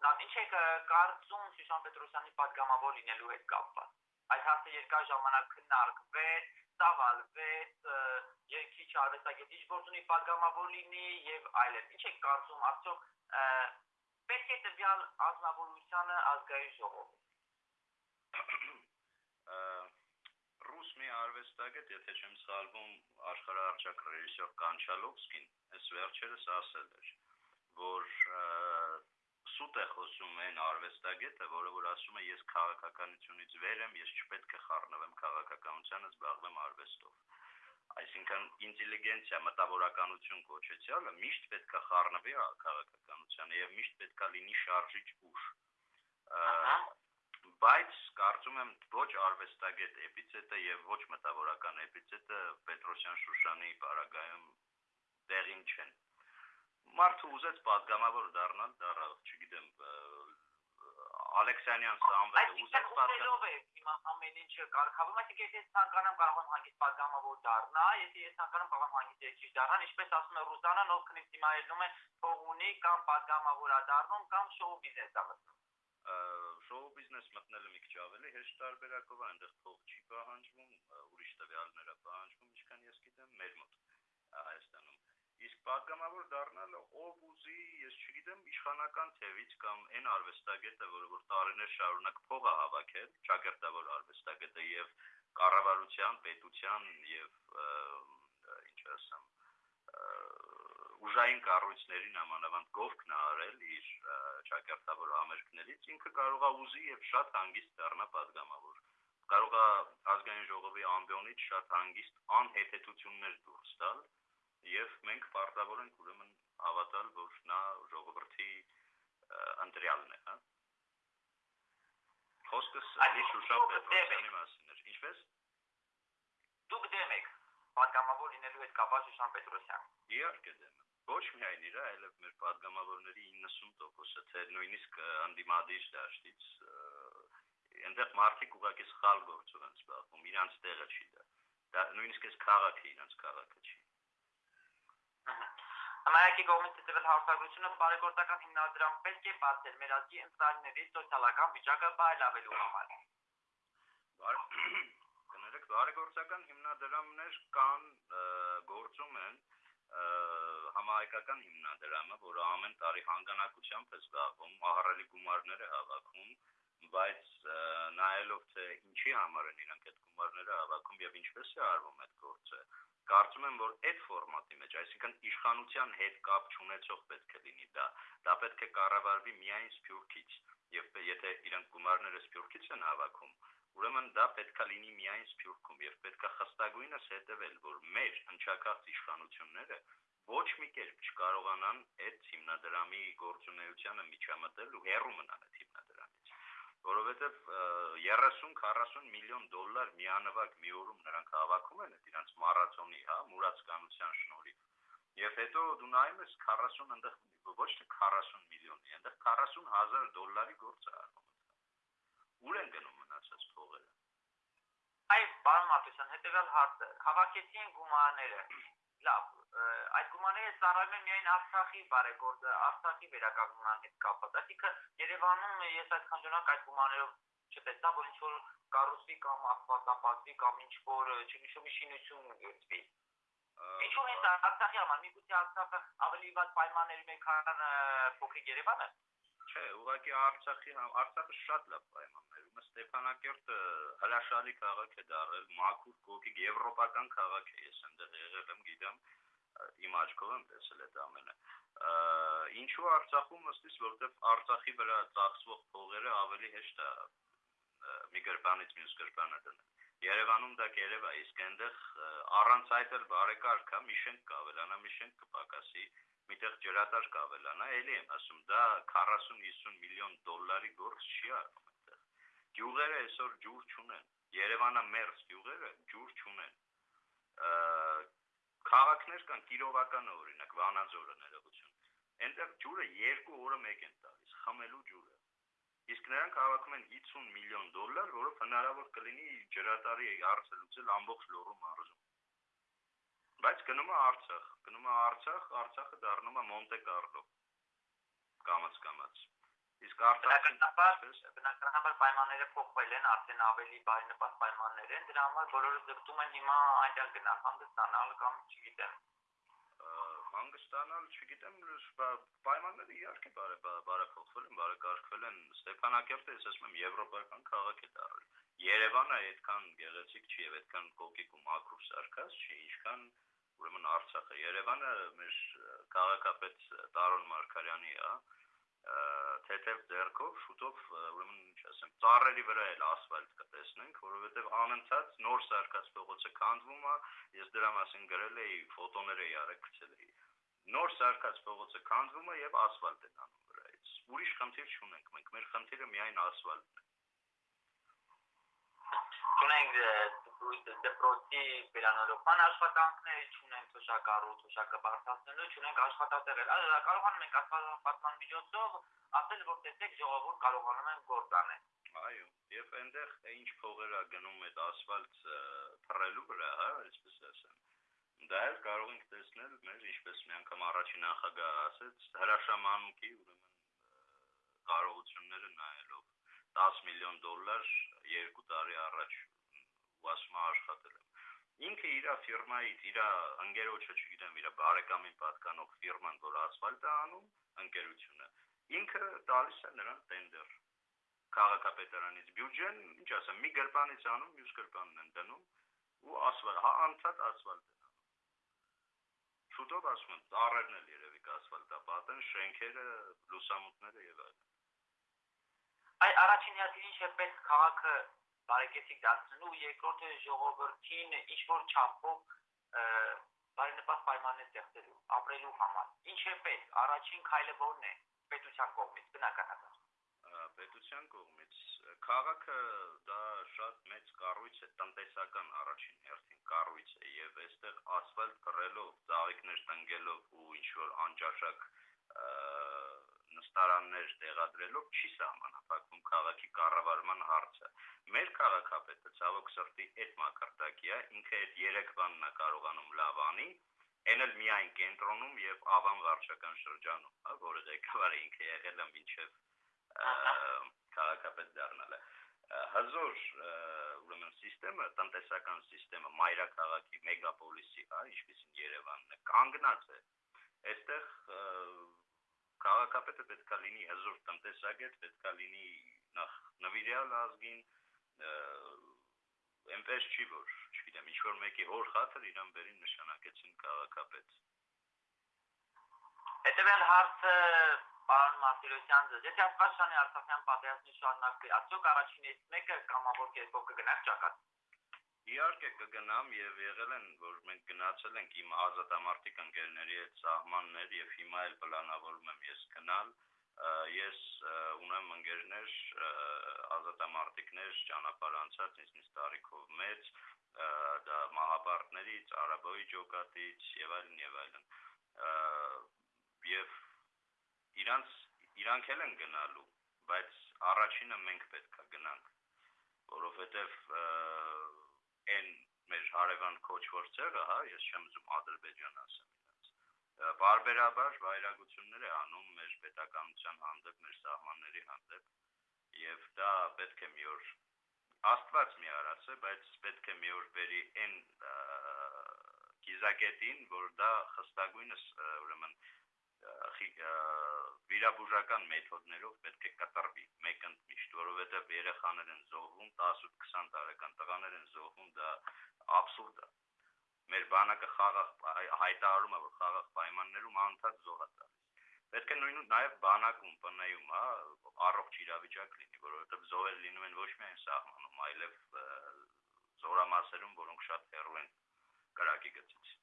Լավ, ինչ եք կարծում Շուշան Պետրոսյանի падգամավոր լինելու հետ կապված։ Այդ հարցը երկար ժամանակ քննարկվեց, ծավալ, վետ, երկիչ արվեստագետիչ գործունի պատգամավոր լինի եւ այլն։ Ինչ եք կարծում, արդյոք պետք է տվյալ ազնվորությանը ազգային ժողովում։ Ռուս մի արվեստագետ, եթե չեմ սալվում, աշխարհարչակ ռեժիսոր Կանչալովսկին, այս վերջերս ասել էր, որ սուտ է խոսում այն արվեստագետը, որը որ ասում է ես քաղաքականությունից վեր եմ, ես չպետք է խառնվեմ քաղաքականությանը, զբաղվեմ արվեստով։ Այսինքն ինտելիգենցիա, մտավորականություն կոչեցյալը միշտ պետք է խառնվի քաղաքականությանը եւ միշտ պետք է լինի շարժիչ ուժ։ բայց կարծում եմ ոչ արվեստագետ էպիցետը եւ ոչ մտավորական էպիցետը Պետրոսյան Շուշանի բարագայում տեղին չեն մարդը ուզեց պատգամավոր դառնալ, դառավ, չգիտեմ, Ալեքսանյան Սամվելը ուզեց պատգամավոր է հիմա ամեն ինչը կարգավորվում, այսինքն եթե ես ցանկանամ կարող եմ հանգիստ պատգամավոր դառնալ, եթե ես ցանկանամ կարող եմ հանգիստ երկրի դառնալ, ինչպես ասում է Ռուզանան, ով քնից հիմա ելնում է փող ունի կամ պատգամավոր է դառնում կամ շոու բիզնես է մտնում շոու բիզնես մտնելը մի քիչ ավելի հեշտ տարբերակով է, այնտեղ փող չի պահանջվում, ուրիշ տվյալներ է պահանջվում, ինչքան ես գիտեմ, մեր մոտ Հայաստանում։ Իսկ պատգամավոր դառնալը ով ուզի, ես չգիտեմ, իշխանական թևից կամ այն արվեստագետը, որը որ տարիներ շարունակ փող է հավաքել, ճակերտավոր արվեստագետը եւ կառավարության, պետության եւ ինչ ասեմ, ուժային կառույցներին ամանավանդ գովքն է արել իր ճակերտավոր համերգներից, ինքը կարող է ուզի եւ շատ հանգիստ դառնա պատգամավոր կարող է ազգային ժողովի ամբիոնից շատ հանգիստ անհետեցություններ դուրս տալ եւ մենք պարտավոր ենք ուրեմն հավատալ, որ նա ժողովրդի ընտրյալն է, հա։ Խոսքս Ալի Շուշա Պետրոսյանի մասին էր։ Ինչպես։ Դուք դեմ եք պատգամավոր լինելու այդ կապած Շուշան Պետրոսյան։ Իհարկե դեմ ոչ միայն իր, այլև մեր падգամավորների 90%-ը թե նույնիսկ անդիմադիր դաշտից այնտեղ մարդիկ ուղղակի սխալ գործով են զբաղվում, իրանց տեղը չի դա։ Դա նույնիսկ այս քաղաքը իրանց քաղաքը չի։ Համայնքի կողմից ծեծվել հարցակցությունը բարեգործական հիմնադրամ պետք է բացել մեր ազգի ընտրալների սոցիալական վիճակը բարելավելու համար։ Կներեք, բարեգործական հիմնադրամներ կան, գործում են համահայկական հիմնադրամը, որը ամեն տարի հանգանակությամբ է զբաղվում, ահռելի գումարներ է հավաքում, բայց նայելով թե ինչի համար են իրանք այդ գումարները հավաքում եւ ինչպես է արվում այդ գործը, կարծում եմ որ այդ ֆորմատի մեջ, այսինքն իշխանության հետ կապ չունեցող պետք է լինի դա։ Դա պետք է կառավարվի միայն Սփյուռքից։ Եվ եթե իրանք գումարները Սփյուռքից են հավաքում, ուրեմն դա պետքա լինի միայն Սփյուռքում եւ պետքա խստագույնս հետեւել, որ մեր հնչակախ իշխանությունները ոչ մի կերպ չկարողանան այդ հիմնադրամի գործունեությանը միջամտել ու հեռու մնալ այդ հիմնադրամից որովհետև 30-40 միլիոն դոլար միանվագ մի օրում նրանք հավաքում են իրանց մարաթոնի, հա, մուրացկանության շնորհիվ։ Եվ հետո դու նայում ես 40 այնտեղ ոչ թե 40 միլիոնի, այնտեղ 40000 դոլարի գործ է արվում։ Ուր են գնում մնացած փողերը։ Այ, պարոն Մատուսյան, հետեւյալ հարցը։ Հավաքեցի են գումարները։ Լավ, այդ գումարները ծառայում են միայն Արցախի բարեգործը, Արցախի վերականգնման հետ կապված։ Այսինքն Երևանում ես այդքան ժամանակ այդ գումարներով չտեսա, որ ինչ որ կառուսի կամ ասֆալտապատի կամ ինչ որ չգիշոմի շինություն գծվի։ Ինչու՞ հենց Արցախի համար, միգուցե Արցախը ավելի վատ պայմանների մեջ քան փոքրիկ Երևանը։ Չէ, ուղղակի Արցախի Արցախը շատ լավ պայմաններում է։ Ստեփանակերտը հրաշալի քաղաք է դարել, մաքուր կոկիկ եվրոպական քաղաք է, ես այնտեղ եղել եմ, գիտեմ, իմ աչքով եմ տեսել այդ ամենը։ Ինչու Արցախում ըստիս, որովհետև Արցախի վրա ծախսվող փողերը ավելի հեշտ է մի գրպանից մյուս գրպանը դնել։ Երևանում դա կերև է, իսկ այնտեղ առանց այդ էլ բարեկարգ է, մի շենք կավելանա, մի շենք կպակասի, միտեղ ջրատար կավելանա, էլի եմ ասում, դա 40-50 միլիոն դոլարի գործ չի արվում Գյուղերը այսօր ջուր չունեն։ Երևանը մերձ գյուղերը ջուր չունեն քաղաքներ կան Կիրովականը օրինակ Վանաձորը ներողություն։ Այնտեղ ջուրը 2 օրը մեկ են տալիս, խմելու ջուրը։ Իսկ նրանք հավաքում են 50 միլիոն դոլար, որով հնարավոր կլինի ջրատարի հարցը լուծել ամբողջ լոռու մարզում։ Բայց գնում է Արցախ, գնում է Արցախ, Արցախը դառնում է Մոնտե Կարլո։ Կամած կամած։ Իսկ Արցախը բնականաբար պայմանները փոխվել են, արդեն ավելի բարենպաստ պայմաններ են, դրա համար բոլորը ձգտում են հիմա այնտեղ գնալ, հանգստանալ կամ չգիտեմ հանգստանալ, չգիտեմ, պայմանները իհարկե բարեփոխվել են, բարեկարգվել են։ Ստեփանակերտը, ես ասում եմ, եվրոպական քաղաք է դառել։ Երևանը այդքան գեղեցիկ չի եւ այդքան կոկիկ ու մաքուր սարքած չի, ինչքան ուրեմն Արցախը։ Երևանը մեր քաղաքապետ Տարոն Մարկարյանի է, թեթև ձեռքով շուտով ուրեմն ասեմ ծառերի վրա էլ ասֆալտ կտեսնենք որովհետև անընդհատ նոր սարքած փողոցը քանդվում է ես դրա մասին գրել էի ֆոտոներ էի արել գցել էի նոր սարքած փողոցը քանդվում է եւ ասֆալտ են անում վրայից ուրիշ խնդիր չունենք մենք մեր խնդիրը միայն ասֆալտն է չունենք դպրոցի վերանորոգման աշխատանքներ, չունենք թոշակառու, թոշակը բարձրացնելու, չունենք աշխատատեղեր։ Այլ կարողանում ենք աշխատապատման միջոցով ասել, որ տեսեք ժողովուրդ կարողանում են գործ անել։ Այո, եւ այնտեղ ինչ փողեր է գնում այդ ասֆալտ փռելու վրա, հա, այսպես ասեմ դա էլ կարող ենք տեսնել մեր ինչպես մի անգամ առաջին նախագահը ասեց հրաշամանուկի ուրեմն կարողությունները նայելով 10 միլիոն դոլար երկու տարի առաջ ասում աշխատել եմ ինքը իր ֆիրմայից իր ընկերոջը չգիտեմ իր բարեկամին պատկանող ֆիրման որ ասֆալտ է անում ընկերությունը ինքը տալիս է նրան տենդեր քաղաքապետարանից բյուջեն ինչ ասեմ մի գրպանից անում մյուս գրպանն են դնում ու ասֆալտ հա անցած ասֆալտ են անում շուտով ասում են ծառերն էլ երևի կասֆալտապատեն շենքերը լուսամուտները եւ այլն Այ առաջին հերթին ինչ է պետք քաղաքը բարեկեցիկ դարձնելու, երկրորդը ժողովրդին ինչ որ չափով բարենպաստ պայմաններ ստեղծելու, ապրելու համար։ Ինչ է պետք, առաջին քայլը ո՞րն է պետության կողմից, բնականաբար պետության կողմից քաղաքը դա շատ մեծ կառույց է տնտեսական առաջին հերթին կառույց է եւ այստեղ ասֆալտ կռելով, ծաղիկներ տնկելով ու ինչ որ անճաշակ նստարաններ տեղադրելով չի սահմանափակվում քաղաքի կառավարման հարցը։ Մեր քաղաքապետը ցավոք սրտի այդ մակարդակի է, ինքը այդ 3 բանն է կարողանում լավ անի, այն էլ միայն կենտրոնում եւ Ավան վարչական շրջանում, հա, որը ղեկավարը ինքը եղել է մինչեւ քաղաքապետ դառնալը հազոր ուրեմն համակարգը, տնտեսական համակարգը մայրաքաղաքի մեգապոլիսի, հա, ինչպեսին Երևանն է, կանգնած է։ Այստեղ քաղաքապետը պետքա լինի հզոր տնտեսագետ, պետքա լինի նախ նվիրյալ ազգին, այնպես չի որ, չգիտեմ, ինչ որ մեկի հոր խաթր իրան բերին նշանակեցին քաղաքապետ։ Հետևյալ հարցը պարոն Մարտիրոսյան ձեզ, եթե Աշկաշանի Արցախյան պատերազմի շարունակվի, արդյոք առաջինից մեկը կամավոր կերպով կգնաք ճակատ։ Իհարկե կգնամ եւ եղել են, որ մենք գնացել ենք իմ ազատամարտիկ ընկերների հետ սահմաններ եւ հիմա էլ պլանավորում եմ ես գնալ ես ունեմ ընկերներ ազատամարտիկներ ճանապարհ անցած ինձնից տարիքով մեծ դա մահապարտներից արաբոյի ջոկատից եւ այլն եւ այլն եւ իրանց իրանք էլ են գնալու բայց առաջինը մենք պետք է գնանք որովհետեւ այն մեր հարևան քոչվոր ցեղը, հա, ես չեմ ուզում Ադրբեջան ասեմ իրենց։ Բարբերաբար վայրագություններ է անում մեր պետականության հանդեպ, մեր սահմանների հանդեպ, եւ դա պետք է մի օր Աստված մի արած է, բայց պետք է մի օր բերի այն կիզակետին, որ դա խստագույնս ուրեմն վիրաբուժական մեթոդներով պետք է կատարվի մեկ ընդմիշտ, որովհետև երեխաներ են զոհվում, 18-20 տարեկան տղաներ են զոհվում, դա абսուրդ է։ Մեր բանակը խաղաղ հայտարարում է, որ խաղաղ պայմաններում անդադ զոհ է տալիս։ Պետք է նույն նաև բանակում, ՊՆ-ում, հա, առողջ իրավիճակ լինի, որովհետև զոհեր լինում են ոչ միայն սահմանում, այլև զորամասերում, որոնք շատ հեռու են կրակի գծից։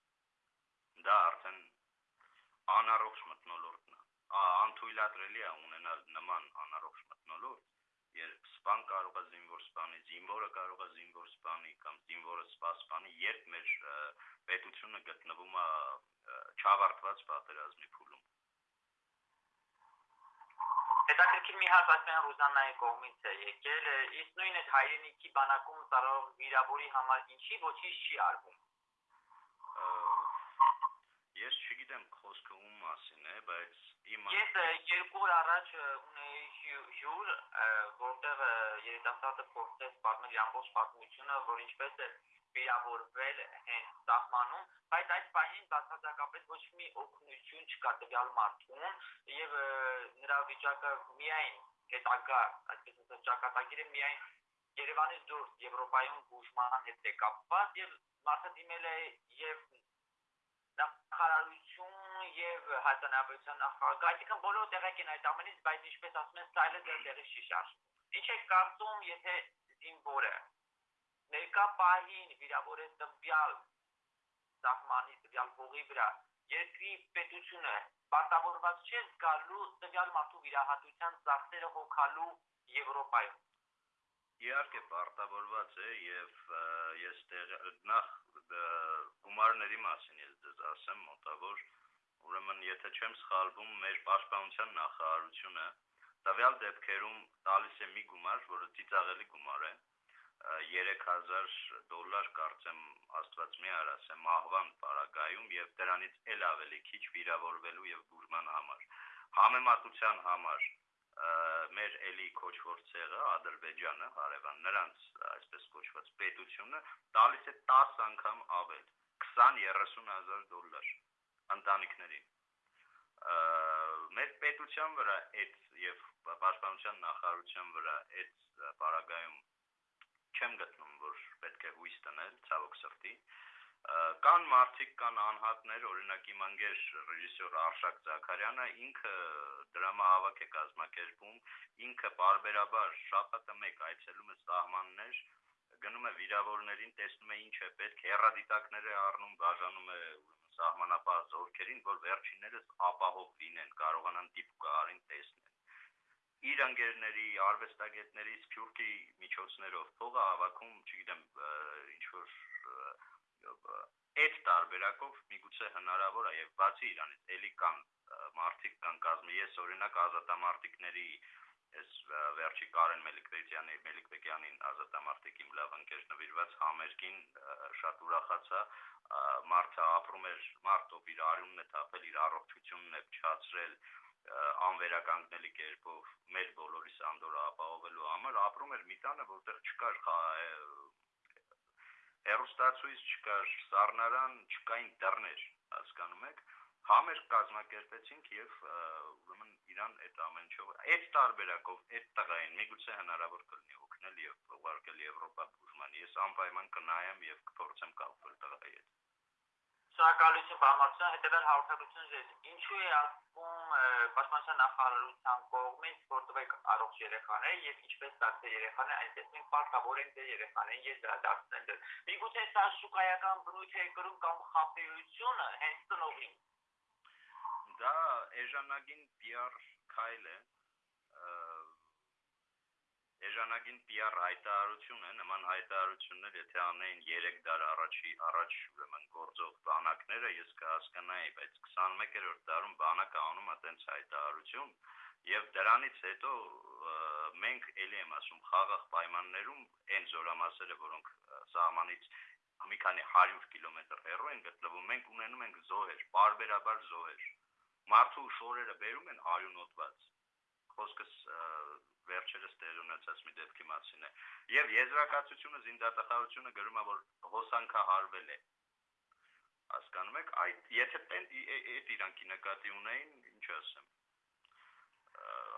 Դա արդեն անառողջ մտնոլորտն է անթույլատրելի է ունենալ նման անառողջ մտնոլորտ երբ սպան կարող է զինվոր սպանի, զինվորը կարող է զինվոր սպանի կամ զինվորը սպա սպանի, երբ մեր պետությունը գտնվում է չավարտված պատերազմի փուլում։ Հետաքրքիր մի հարց ասեն Ռուզաննայի կողմից է եկել, իսկ նույն այդ հայրենիքի բանակում ծառայող վիրավորի համար ինչի ոչինչ չի արվում։ չգիտեմ խոսքը ում մասին է, բայց իմ Ես երկու օր առաջ ունեի հյուր, որտեղ երիտասարդը փորձեց պատմել ամբողջ պատմությունը, որ ինչպես է վիրավորվել հենց սահմանում, բայց այդ պահին բացարձակապես ոչ մի օգնություն չկա տվյալ մարդուն եւ նրա վիճակը միայն հետագա, այսպես ասած, ճակատագիրը միայն Երևանից դուրս Եվրոպայում բուժման հետ է կապված եւ մարդը դիմել է եւ նախարարություն եւ հայտնաբերության նախագահ, այսինքն բոլորը տեղեկ են այդ ամենից, բայց ինչպես ասում են, սայլը դեռ տեղի չի շարժվում։ Ինչ է կարծում, եթե զինվորը ներկա պահին վիրավոր է տվյալ սահմանի տվյալ հողի վրա, երկրի պետությունը պարտավորված չէ զգալու տվյալ մարդու վիրահատության ծախսերը հոգալու Եվրոպայում։ իհարկե պարտավորված է եւ ես նախ գումարների մասին ես դες ասեմ մոտավոր ուրեմն եթե չեմ սխալվում մեր պաշտպանության նախարարությունը տվյալ դեպքերում տալիս է մի գումար, որը ծիծաղելի գումար է 3000 դոլար կարծեմ աստված մի արաս է մահվան պարագայում եւ դրանից էլ ավելի քիչ վիրավորվելու եւ բուժման համար համեմատության համար մեր էլի կոչվոր ցեղը Ադրբեջանը, հարևան նրանց այսպես կոչված պետությունը տալիս է 10 անգամ ավել 20-30 հազար դոլար ընտանիքներին մեր պետության վրա այդ եւ պաշտպանության նախարարության վրա այդ բարագայում չեմ գտնում որ պետք է հույս տնել ցավոք սրտի կան մարդիկ, կան անհատներ, օրինակ իմ անգեր ռեժիսոր Արշակ Զաքարյանը ինքը դրամահավաք է կազմակերպում, ինքը բարբերաբար շաբաթը մեկ այցելում է սահմաններ, գնում է վիրավորներին, տեսնում է ինչ է պետք, հերադիտակներ է առնում, բաժանում է սահմանապահ զորքերին, որ վերջիններս ապահով լինեն, կարողանան դիպկարին տեսնել իր անգերների, արվեստագետների սփյուռքի միջոցներով փողը հավաքում, չգիտեմ, ինչ որ այդ տարբերակով միգուցե հնարավոր է եւ բացի իրանից էլի կան մարտիկ կան կազմի ես օրինակ ազատամարտիկների այս վերջի Կարեն Մելիքվեյանի Մելիքվեյանին ազատամարտիկ իմ լավ ընկեր նվիրված համերգին շատ ուրախացա մարդը ապրում էր մարդով իր արյունն է թափել իր առողջությունն է փչացրել անվերականգնելի կերպով մեր բոլորիս անդորը ապահովելու համար ապրում էր մի տանը որտեղ չկար հերոստացույց չկար, սառնարան չկային դռներ, հասկանում եք, համեր կազմակերպեցինք եւ ուրեմն իրան այդ ամեն ինչով այդ տարբերակով այդ տղային միգուցե հնարավոր կլինի օգնել եւ ուղարկել Եվրոպա բուժման։ Ես անպայման կնայեմ եւ կփորձեմ կապվել տղայի հետ։ Շնորհակալություն բամացան հետեւել հաղորդակցություն ձեզ։ Ինչու է ասում պաշտպանության նախարարության կողմից որտեղ առողջ երեխաներ եւ ինչպես դարձել երեխաներ, այսպես մենք պարտավոր ենք դեր երեխաներին ես դարձնել դեր։ Միգուցե սա շուկայական բնույթ է կրում կամ խափեությունը հենց տնողին։ Դա էժանագին PR քայլ է էժանագին PR հայտարարություն է, նման հայտարարություններ եթե անեին 3 դար առաջի առաջ ուրեմն գործող բանակները, ես կհասկանայի, բայց 21-րդ դարում բանակը անում է տենց հայտարարություն, եւ դրանից հետո մենք ելի եմ ասում խաղաղ պայմաններում այն զորամասերը, որոնք սահմանից մի քանի 100 կիլոմետր հեռու են գտնվում, մենք ունենում ենք զոհեր, բարբերաբար զոհեր։ Մարդու շորերը բերում են արյունոտված։ Խոսքս վերջերս տեղ ունեցած մի դեպքի մասին է։ Եվ եզրակացությունը զինդատախարությունը գրում է, որ հոսանքա հարվել է։ Հասկանում եք, այդ եթե այդ իրանքի նկատի ունեին, ինչ ասեմ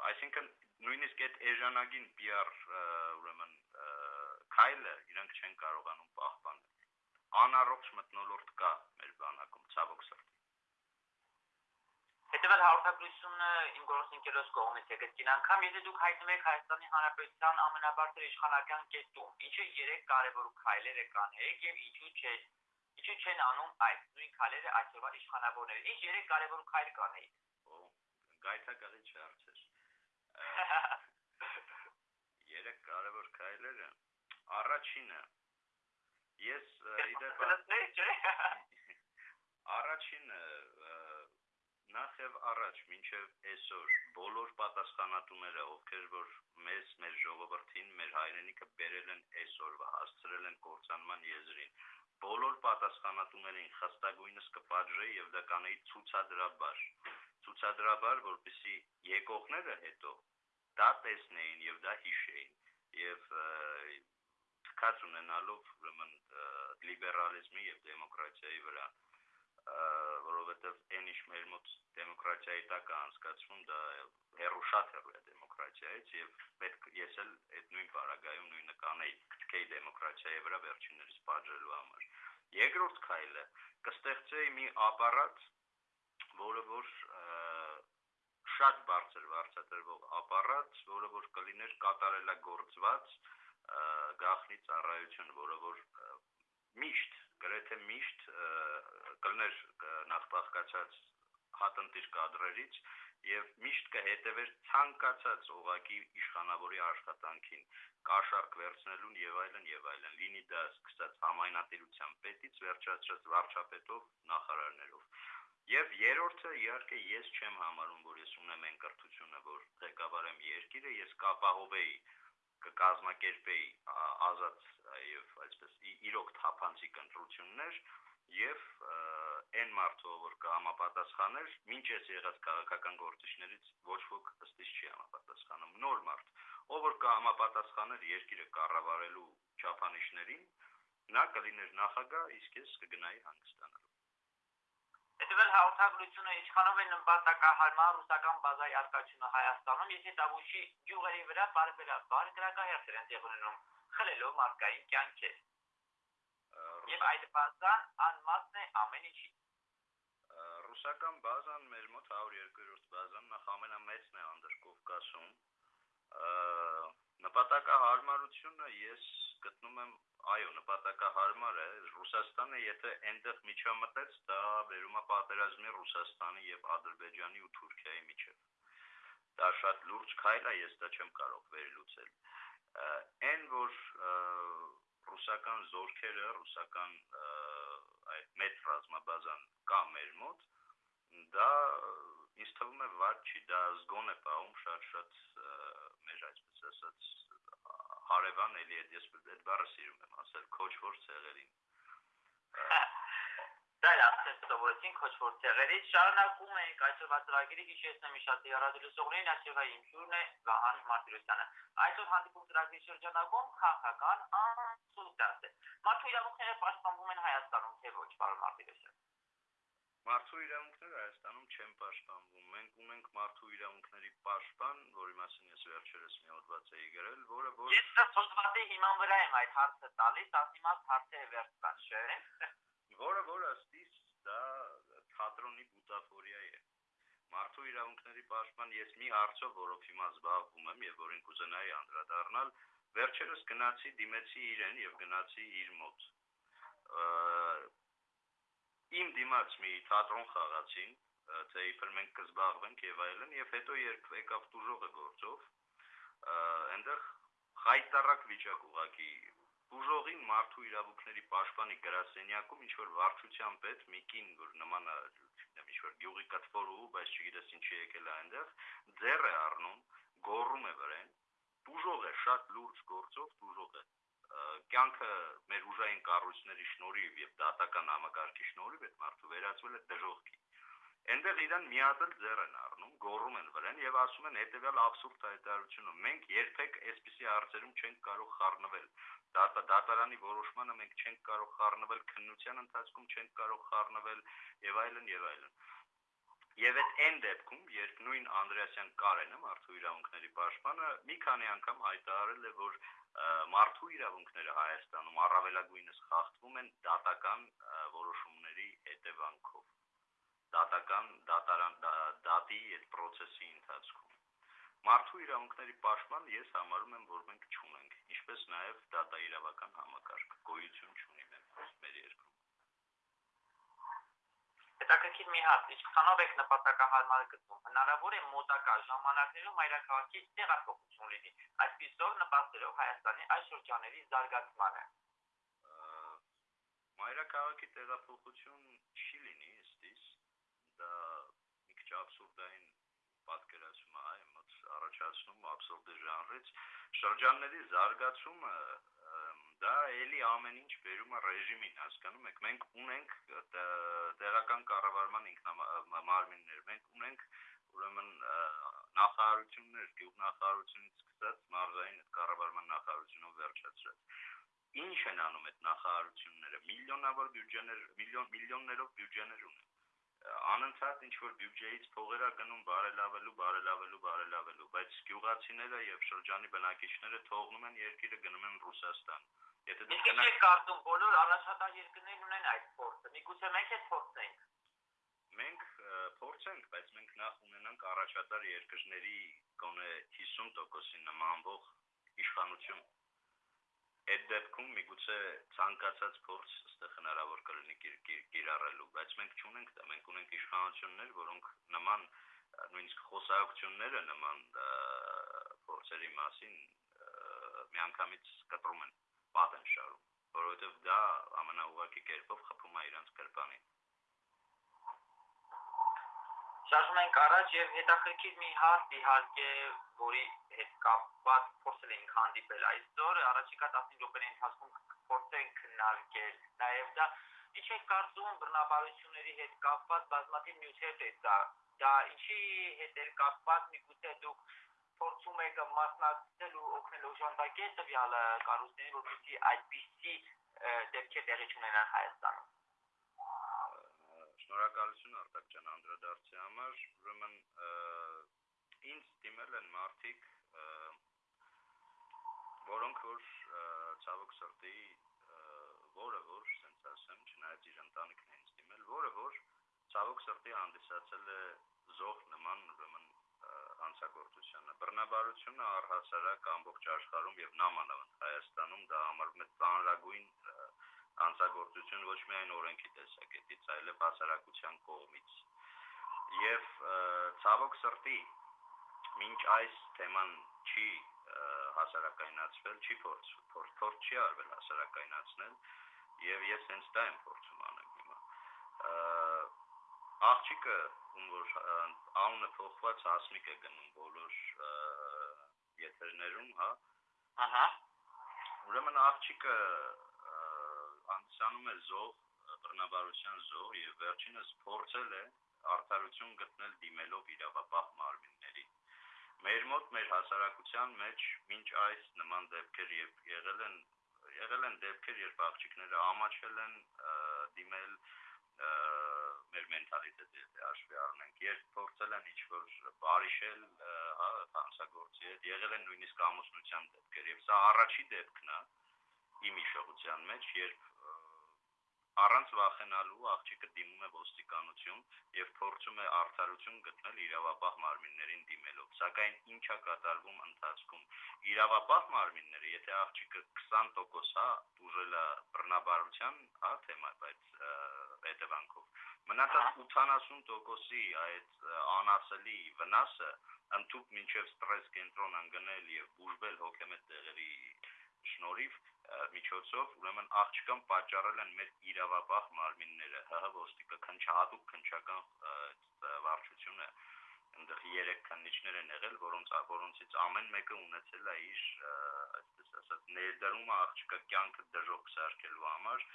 այսինքն նույնիսկ այդ էժանագին PR ուրեմն քայլը իրանք չեն կարողանում պահպանել անառողջ մտնոլորտ կա մեր բանակում ցավոք սրտի Հետևել հաղորդակցությունը իմ գործընկերոջ կողմից եկել կին անգամ եթե դուք հայտնվում եք Հայաստանի Հանրապետության ամենաբարձր իշխանական կետում ինչը երեք կարևոր քայլեր է կանեք եւ ինչու չէ ինչու չեն անում այդ նույն քայլերը այսօրվա իշխանավորները ինչ երեք կարևոր քայլ կանեիք գայթակղի չարցեր Երեք կարևոր քայլերը առաջինը ես իդեպ առաջինը նախ եւ առաջ մինչեւ այսօր բոլոր պատասխանատուները ովքեր որ մեզ մեր ժողովրդին մեր հայրենիքը բերել են այսօրվա հասցրել են կործանման եզրին բոլոր պատասխանատուներին խստագույնս կպատժեի եւ դա կանեի ցուցադրաբար ցուցադրաբար որպեսի եկողները հետո դա տեսնեին եւ դա հիշեին եւ թքած ունենալով ուրեմն լիբերալիզմի եւ դեմոկրատիայի վրա որովհետեւ այն ինչ մեր մոտ դեմոկրատիայի տակ անցկացվում դա հերո շատ հերո է դեմոկրատիայից եւ պետք ես էլ այդ նույն բարագայում նույնը կանեի քթքեի դեմոկրատիայի վրա վերջիններս պատժելու համար երկրորդ քայլը. կստեղծեի մի ապարատ որը որ շատ բարձր վարձատրվող ապարատ, որը որ կլիներ կատարելագործված գախնի ծառայություն, որը որ միշտ, գրեթե միշտ կլներ նախբաղկացած հատնտիր կադրերից եւ միշտ կհետևեր ցանկացած օղակի իշխանավորի աշխատանքին կաշառք վերցնելուն եւ այլն եւ այլն լինի դա սկսած համայնատիրության պետից վերջացրած վարչապետով նախարարներով Եվ երրորդը իհարկե ես չեմ համարում, որ ես ունեմ այն կրթությունը, որ ղեկավարեմ երկիրը, ես կապահովեի կկազմակերպեի ազատ եւ այսպես իրոք թափանցիկ ընտրություններ եւ այն մարդը որ կհամապատասխաներ ոչ ես եղած քաղաքական գործիչներից ոչ ոք ըստիս չի համապատասխանում նոր մարդ ով որ կհամապատասխաներ երկիրը կառավարելու չափանիշներին նա կլիներ նախագահ իսկ ես կգնայի հանգստանալու հետևել հաղորդագրությունը ինչքանով է նպատակահարմար ռուսական բազայի արկայությունը Հայաստանում, եթե Տավուշի գյուղերի վրա բարբերաբար գրակահերթեր են տեղ ունենում, խլելով մարդկային կյանքեր։ Եվ այդ բազան անմասն է ամեն ինչի։ Ռուսական բազան մեր մոտ 102-րդ բազան նախ ամենամեծն է Անդրկովկասում։ Նպատակահարմարությունը ես գտնում եմ այո, նպատակահարմար է Ռուսաստանը, եթե այնտեղ միջամտեց, դա վերում է պատերազմի Ռուսաստանի եւ Ադրբեջանի ու Թուրքիայի միջեւ։ Դա շատ լուրջ քայլ է, ես դա չեմ կարող վերլուծել։ Այն որ ռուսական զորքերը, ռուսական այդ մեծ ռազմաբազան կա մեր մոտ, դա ինձ թվում է վատ չի, դա զգոն է պահում շատ-շատ մեր այսպես ասած հարևան էլի այդ ես այդ բառը սիրում եմ ասել քոչվոր ցեղերին Դա ասես սովորեցին քոչվոր ցեղերից շարունակում ենք այսօրվա ծրագիրը հիշեցնեմ իշատի ռադիոլսողներին այսօրվա իմ հյուրն է Վահան Մարտիրոսյանը այսօր հանդիպում ծրագրի շրջանակում քաղաքական անսուլտացիա մարդու իրավունքները պաշտպանվում են Հայաստանում թե ոչ պարոն Մարտիրոսյան Մարդու իրավունքները Հայաստանում չեն պաշտպանվում։ Մենք ունենք մարդու իրավունքների պաշտպան, որի մասին ես վերջերս մի հոդված էի գրել, որը որ Ես հոդվածի հիման վրա եմ այդ հարցը տալիս, ասիմաց հարցը է վերջացած, չէ՞։ Որը որ ըստիս դա թատրոնի բուտաֆորիա է։ Մարդու իրավունքների պաշտպան ես մի հարցով, որով հիմա զբաղվում եմ եւ որին կուզենայի անդրադառնալ, վերջերս գնացի դիմեցի իրեն եւ գնացի իր մոտ իմ դիմաց մի թատրոն խաղացին, թե իբր մենք կզբաղվենք եւ այլն, եւ հետո երբ եկավ դուժողը գործով, այնտեղ խայտարակ վիճակ ուղակի դուժողին մարդու իրավունքների պաշտպանի գրասենյակում ինչ որ վարչության պետ մի կին, որ նման ինչ որ գյուղի կտվորու, բայց չգիտես ինչի եկել է այնտեղ, ձեռ է առնում, գոռում է վրան, դուժող է, շատ լուրջ գործով դուժող է կյանքը մեր ուժային կառույցների շնորհիվ եւ դատական համակարգի շնորհիվ այդ մարդու վերածվել է դժողքի։ Այնտեղ իրան միատել ձեռ են առնում, գոռում են վրան եւ ասում են հետեւյալ абսուրդ հայտարարությունը. մենք երբեք այսպիսի հարցերում չենք կարող խառնվել։ Դատա դատարանի որոշմանը մենք չենք կարող խառնվել, քննության ընթացքում չենք կարող խառնվել եւ այլն եւ այլն։ Եվ այդ այն դեպքում, երբ նույն Անդրեասյան Կարենը, մարդու իրավունքների պաշտպանը, մի քանի անգամ հայտարարել է, որ մարդու իրավունքները Հայաստանում առավելագույնս խախտվում են դատական որոշումների հետևանքով դատական դատարան դատի այդ process-ի ընթացքում մարդու իրավունքների պաշտպան ես համարում եմ որ մենք չունենք ինչպես նաև դատաիրավական համակարգ գոյություն չունի մեր երկրում հետաքրքիր մի հարց, ինչքանով եք նպատակահարմար գտնում։ Հնարավոր է մոտակա ժամանակներում այրաքաղաքի տեղափոխություն լինի, այսպիսով նպաստելով Հայաստանի այս շրջանների զարգացմանը։ Մայրաքաղաքի տեղափոխություն չի լինի ըստիս։ Դա մի քիչ абսուրդային պատկերացում է, այ մոտ առաջացնում абսուրդի ժանրից շրջանների զարգացումը դա էլի ամեն ինչ վերում է ռեժիմին, հասկանում եք։ Մենք ունենք տեղական կառավարման ինքնամարմիններ, մենք ունենք ուրեմն նախարարություններ, գյուղնախարարությունից սկսած մարզային կառավարման նախարարությունով վերջացրած ինչ են անում այդ նախարարությունները միլիոնավոր բյուջեներ միլիոն միլիոններով բյուջեներ ունեն անընդհատ ինչ որ բյուջեից փողեր է գնում բարելավելու, բարելավելու, բարելավելու, բայց գյուղացիները եւ շրջանի բնակիչները թողնում են երկիրը գնում են Ռուսաստան։ Եթե դուք գնաք կարծում բոլոր առաջատար երկրներն ունեն այդ փորձը։ Միգուցե մենք էլ փորձենք։ Մենք փորձենք, բայց մենք նախ ունենանք առաջատար երկրների գոնե 50%-ի նմանվող իշխանություն այդ դեպքում միգուցե ցանկացած փորձ այստեղ հնարավոր կլինի կիրառելու, բայց մենք չունենք դա, մենք ունենք իշխանություններ, որոնք նման նույնիսկ խոսակցությունները նման փորձերի մասին միանգամից կտրում են պատ են շարում, որովհետև դա ամենաուղղակի կերպով խփում է իրանց կրպանին։ Շարժում ենք առաջ եւ հետաքրքիր մի հարց իհարկե, որի հետ կապված փորձել ենք հանդիպել այսօր, առաջիկա 15 րոպեների ընթացքում փորձենք քննարկել նաեւ դա ինչ է կարծում բռնաբարությունների հետ կապված բազմաթիվ նյութեր դա դա ինչի հետ է կապված միգուցե դուք փորձում եք մասնակցել ու օգնել օժանդակել տվյալ կառույցներին, որպեսզի այդպիսի դեպքեր տեղի չունենան Հայաստանում։ Շնորհակալություն Արտակ ջան անդրադարձի համար։ Ուրեմն ինձ դիմել են մարդիկ, որոնք որ ցավոք սրտի որը որ ասենց ասեմ, չնայած իր ընտանիքն է ինձ դիմել, որը որ ցավոք սրտի հանդիսացել է զոհ նման ուրեմն հանցագործությանը։ Բռնաբարությունը առհասարակ ամբողջ աշխարհում եւ նամանավանդ Հայաստանում դա համարվում է ծանրագույն հանցագործություն ոչ միայն օրենքի տեսակետից, այլև հասարակության կողմից։ Եվ ցավոք սրտի մինչ այս թեման չի հասարակայնացվել, չի փորձ փորձ չի արվել հասարակայնացնել եւ ես հենց դա եմ փորձում անել հիմա աղջիկը ում որ անունը փոխված հասմիկ է գնում բոլոր եթերներում, հա։ Ահա։ Ուրեմն աղջիկը անցանում է զոհ, բռնաբարության զոհ եւ վերջինս փորձել է արդարություն գտնել դիմելով իրավապահ մարմինների։ Մեր մոտ մեր հասարակության մեջ մինչ այս նման դեպքեր եւ եղել են եղել են դեպքեր, երբ աղջիկները ամաչել են դիմել մեր մենթալիտետը եթե հաշվի առնենք, երբ փորձել են ինչ-որ բարիշել, հա, հանցագործի հետ, եղել են նույնիսկ ամուսնության դեպքեր, եւ սա առաջի դեպքն է իմ իշխողության մեջ, երբ առանց վախենալու աղջիկը դիմում է ոստիկանություն եւ փորձում է արդարություն գտնել իրավապահ մարմիններին դիմելով։ Սակայն ինչա կատարվում ընթացքում։ Իրավապահ մարմինները, եթե աղջիկը 20% հա դուժել է բռնաբարության, հա թեմա, բայց հետևանքով մնացած 80%-ի այդ անասելի վնասը ընդཐུպ մինչև ստրես կենտրոն ընկնել եւ բուժվել հոգեմետ տեղերի շնորհիվ միջոցով ուրեմն աղջկան պատճառել են մեր իրավապահ մարմինները ՀՀ ոստիկը քնչահատուկ քնչական վարչությունը այնտեղ երեք քննիչներ են եղել որոնց որոնցից ամեն մեկը ունեցել է իր այսպես ասած ներդրումը աղջկա կյանքը դժոխք սարքելու համար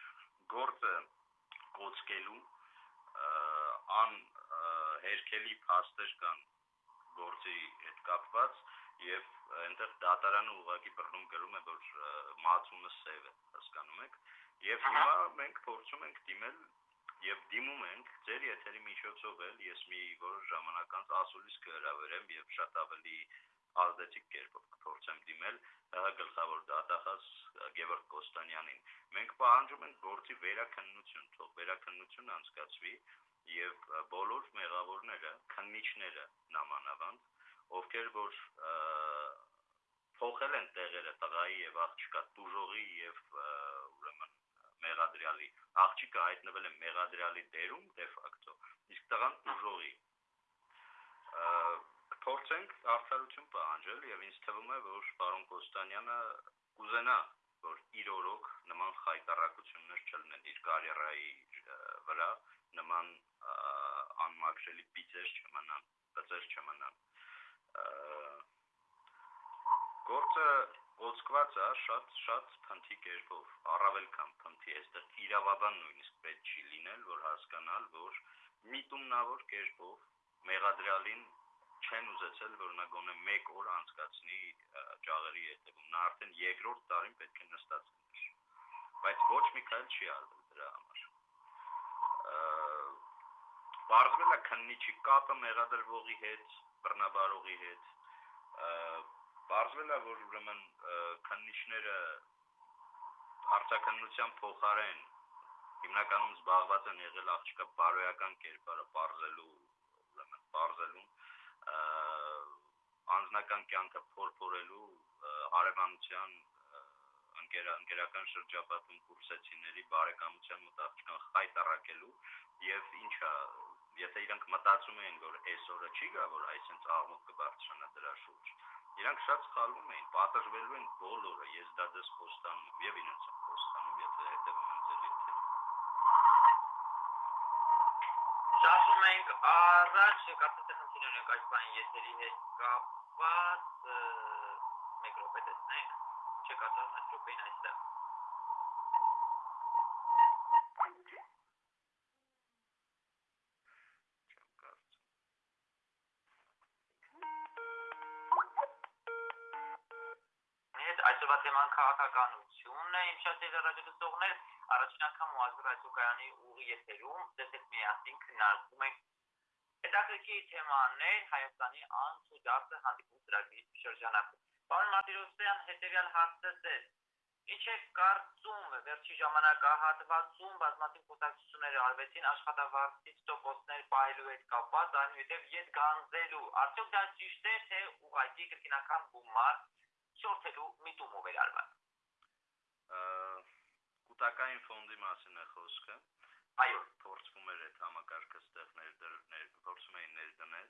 գործը կոծկելու ան հերքելի փաստեր կան գործի հետ կապված եւ այնտեղ դատարանը ուղակի բռնում գրում է որ մածունը սև է հասկանում եք եւ հիմա մենք փորձում ենք դիմել եւ դիմում ենք ձեր եթերի միջոցով էլ ես մի որոշ ժամանակ անց ասուլիս կհրավերեմ եւ շատ ավելի ազդեցիկ կերպով կփորձեմ դիմել գլխավոր դատախազ Գևորգ Կոստանյանին մենք պահանջում ենք գործի վերաքննություն թող վերաքննություն անցկացվի եւ բոլոր մեղավորները քննիչները նամանավանդ ովքեր որ փոխել են տեղերը տղայի եւ աղջկա դուժողի եւ ուրեմն մեղադրյալի աղջիկը հայտնվել է մեղադրյալի դերում դե ֆակտո իսկ տղան դուժողի փորձենք արդարություն պահանջել եւ ինձ թվում է որ պարոն Կոստանյանը կուզենա որ իր օրոք նման խայտարակություններ չլինեն իր կարիերայի վրա նման անմաքրելի պիծեր չմնան, բծեր չմնան գործը ոսկված է շատ շատ փնթի կերպով, առավել քան փնթի, այստեղ իրավաբան նույնիսկ պետք չի լինել, որ հասկանալ, որ միտումնավոր կերպով մեղադրյալին չեն ուզեցել, որ նա գոնե 1 օր անցկացնի ճաղերի հետևում։ Նա արդեն երկրորդ տարին պետք է նստած լիներ։ Բայց ոչ մի քայլ չի արվել դրա համար։ Բարձվել է քննիչի կապը մեղադրվողի հետ, բռնաբարողի հետ, Բարձվել է, որ ուրեմն քննիչները հարցակնության փոխարեն հիմնականում զբաղված են եղել աղջկա բարոյական կերպարը բարձելու, ուրեմն բարձելուն անձնական կյանքը փորփորելու հարևանության ընկեր ընկերական շրջապատում կուրսեցիների բարեկամության մոտ աղջկան խայտարակելու եւ ինչա եթե իրանք մտածում էին, որ այսօրը չի գա, որ այսինքն աղմուկ կբարձրանա դրա շուրջ, իրանք շատ սխալվում էին, պատժվելու են բոլորը, ես դա դες փոստանում եւ իրենց եմ փոստանում, եթե հետեւում են ձեր եթերին։ Շարժում ենք առաջ, կարծես խնդիր ունենք այս բանի եթերի հետ կապված, մեկ րոպե տեսնենք, ինչ է կատարում այս րոպեին այստեղ։ թեման քաղաքականությունն է, իմ շատ երաժշտողներ, առաջին անգամ ուազգր այսօկայանի ուղի եթերում, հետ միասին քննարկում ենք հետաքրքիր թեմաներ Հայաստանի անց ու դարձը հանդիպում ծրագրի շրջանակում։ Պարոն Մարտիրոսյան, հետևյալ հարցը ձեզ Ինչ է կարծում վերջի ժամանակահատվածում բազմաթիվ խոսակցություններ արվեցին աշխատավարձից տոկոսներ պահելու հետ կապված, այնուհետև ետ գանձելու։ Արդյոք դա ճիշտ է, թե ուղղակի կրկինական գումար շորթելու միտումով էր արված։ Կൂട്ടակային ֆոնդի մասին է խոսքը։ Այո, փորձվում էր այդ համակարգը ստեղ ներդրել, փորձում էին ներդնել։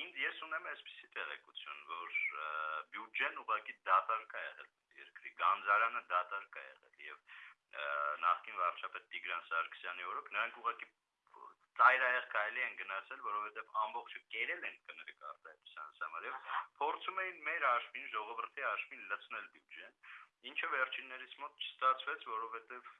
Ինձ ես ունեմ այսպիսի տեղեկություն, որ բյուջեն ուղղակի դատարկ է եղել երկրի գանձարանը դատարկ է եղել եւ նախկին վարչապետ Տիգրան Սարգսյանի օրոք նրանք ուղղակի ծայրահեղ կարելի են գնացել, որովհետև ամբողջը կերել են կներեք արտահայտության համար եւ փորձում էին մեր աշմին, ժողովրդի աշմին լցնել բյուջեն, ինչը վերջիններից մոտ չստացվեց, որովհետև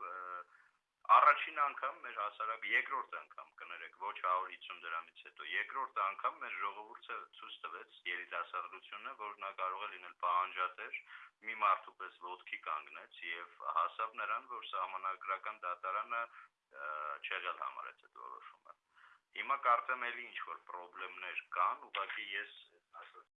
առաջին անգամ մեր հասարակ երկրորդ անգամ կներեք ոչ 150 դրամից հետո երկրորդ անգամ մեր ժողովուրդը ցույց տվեց երիտասարդությունը որ նա կարող է լինել պահանջատեր մի մարդու պես ոդքի կանգնեց եւ հասավ նրան որ սահմանադրական դատարանը չեղել համարեց այդ որոշումը Հիմա կարծեմ էլի ինչ որ խնդիրներ կան, ուղղակի ես ասած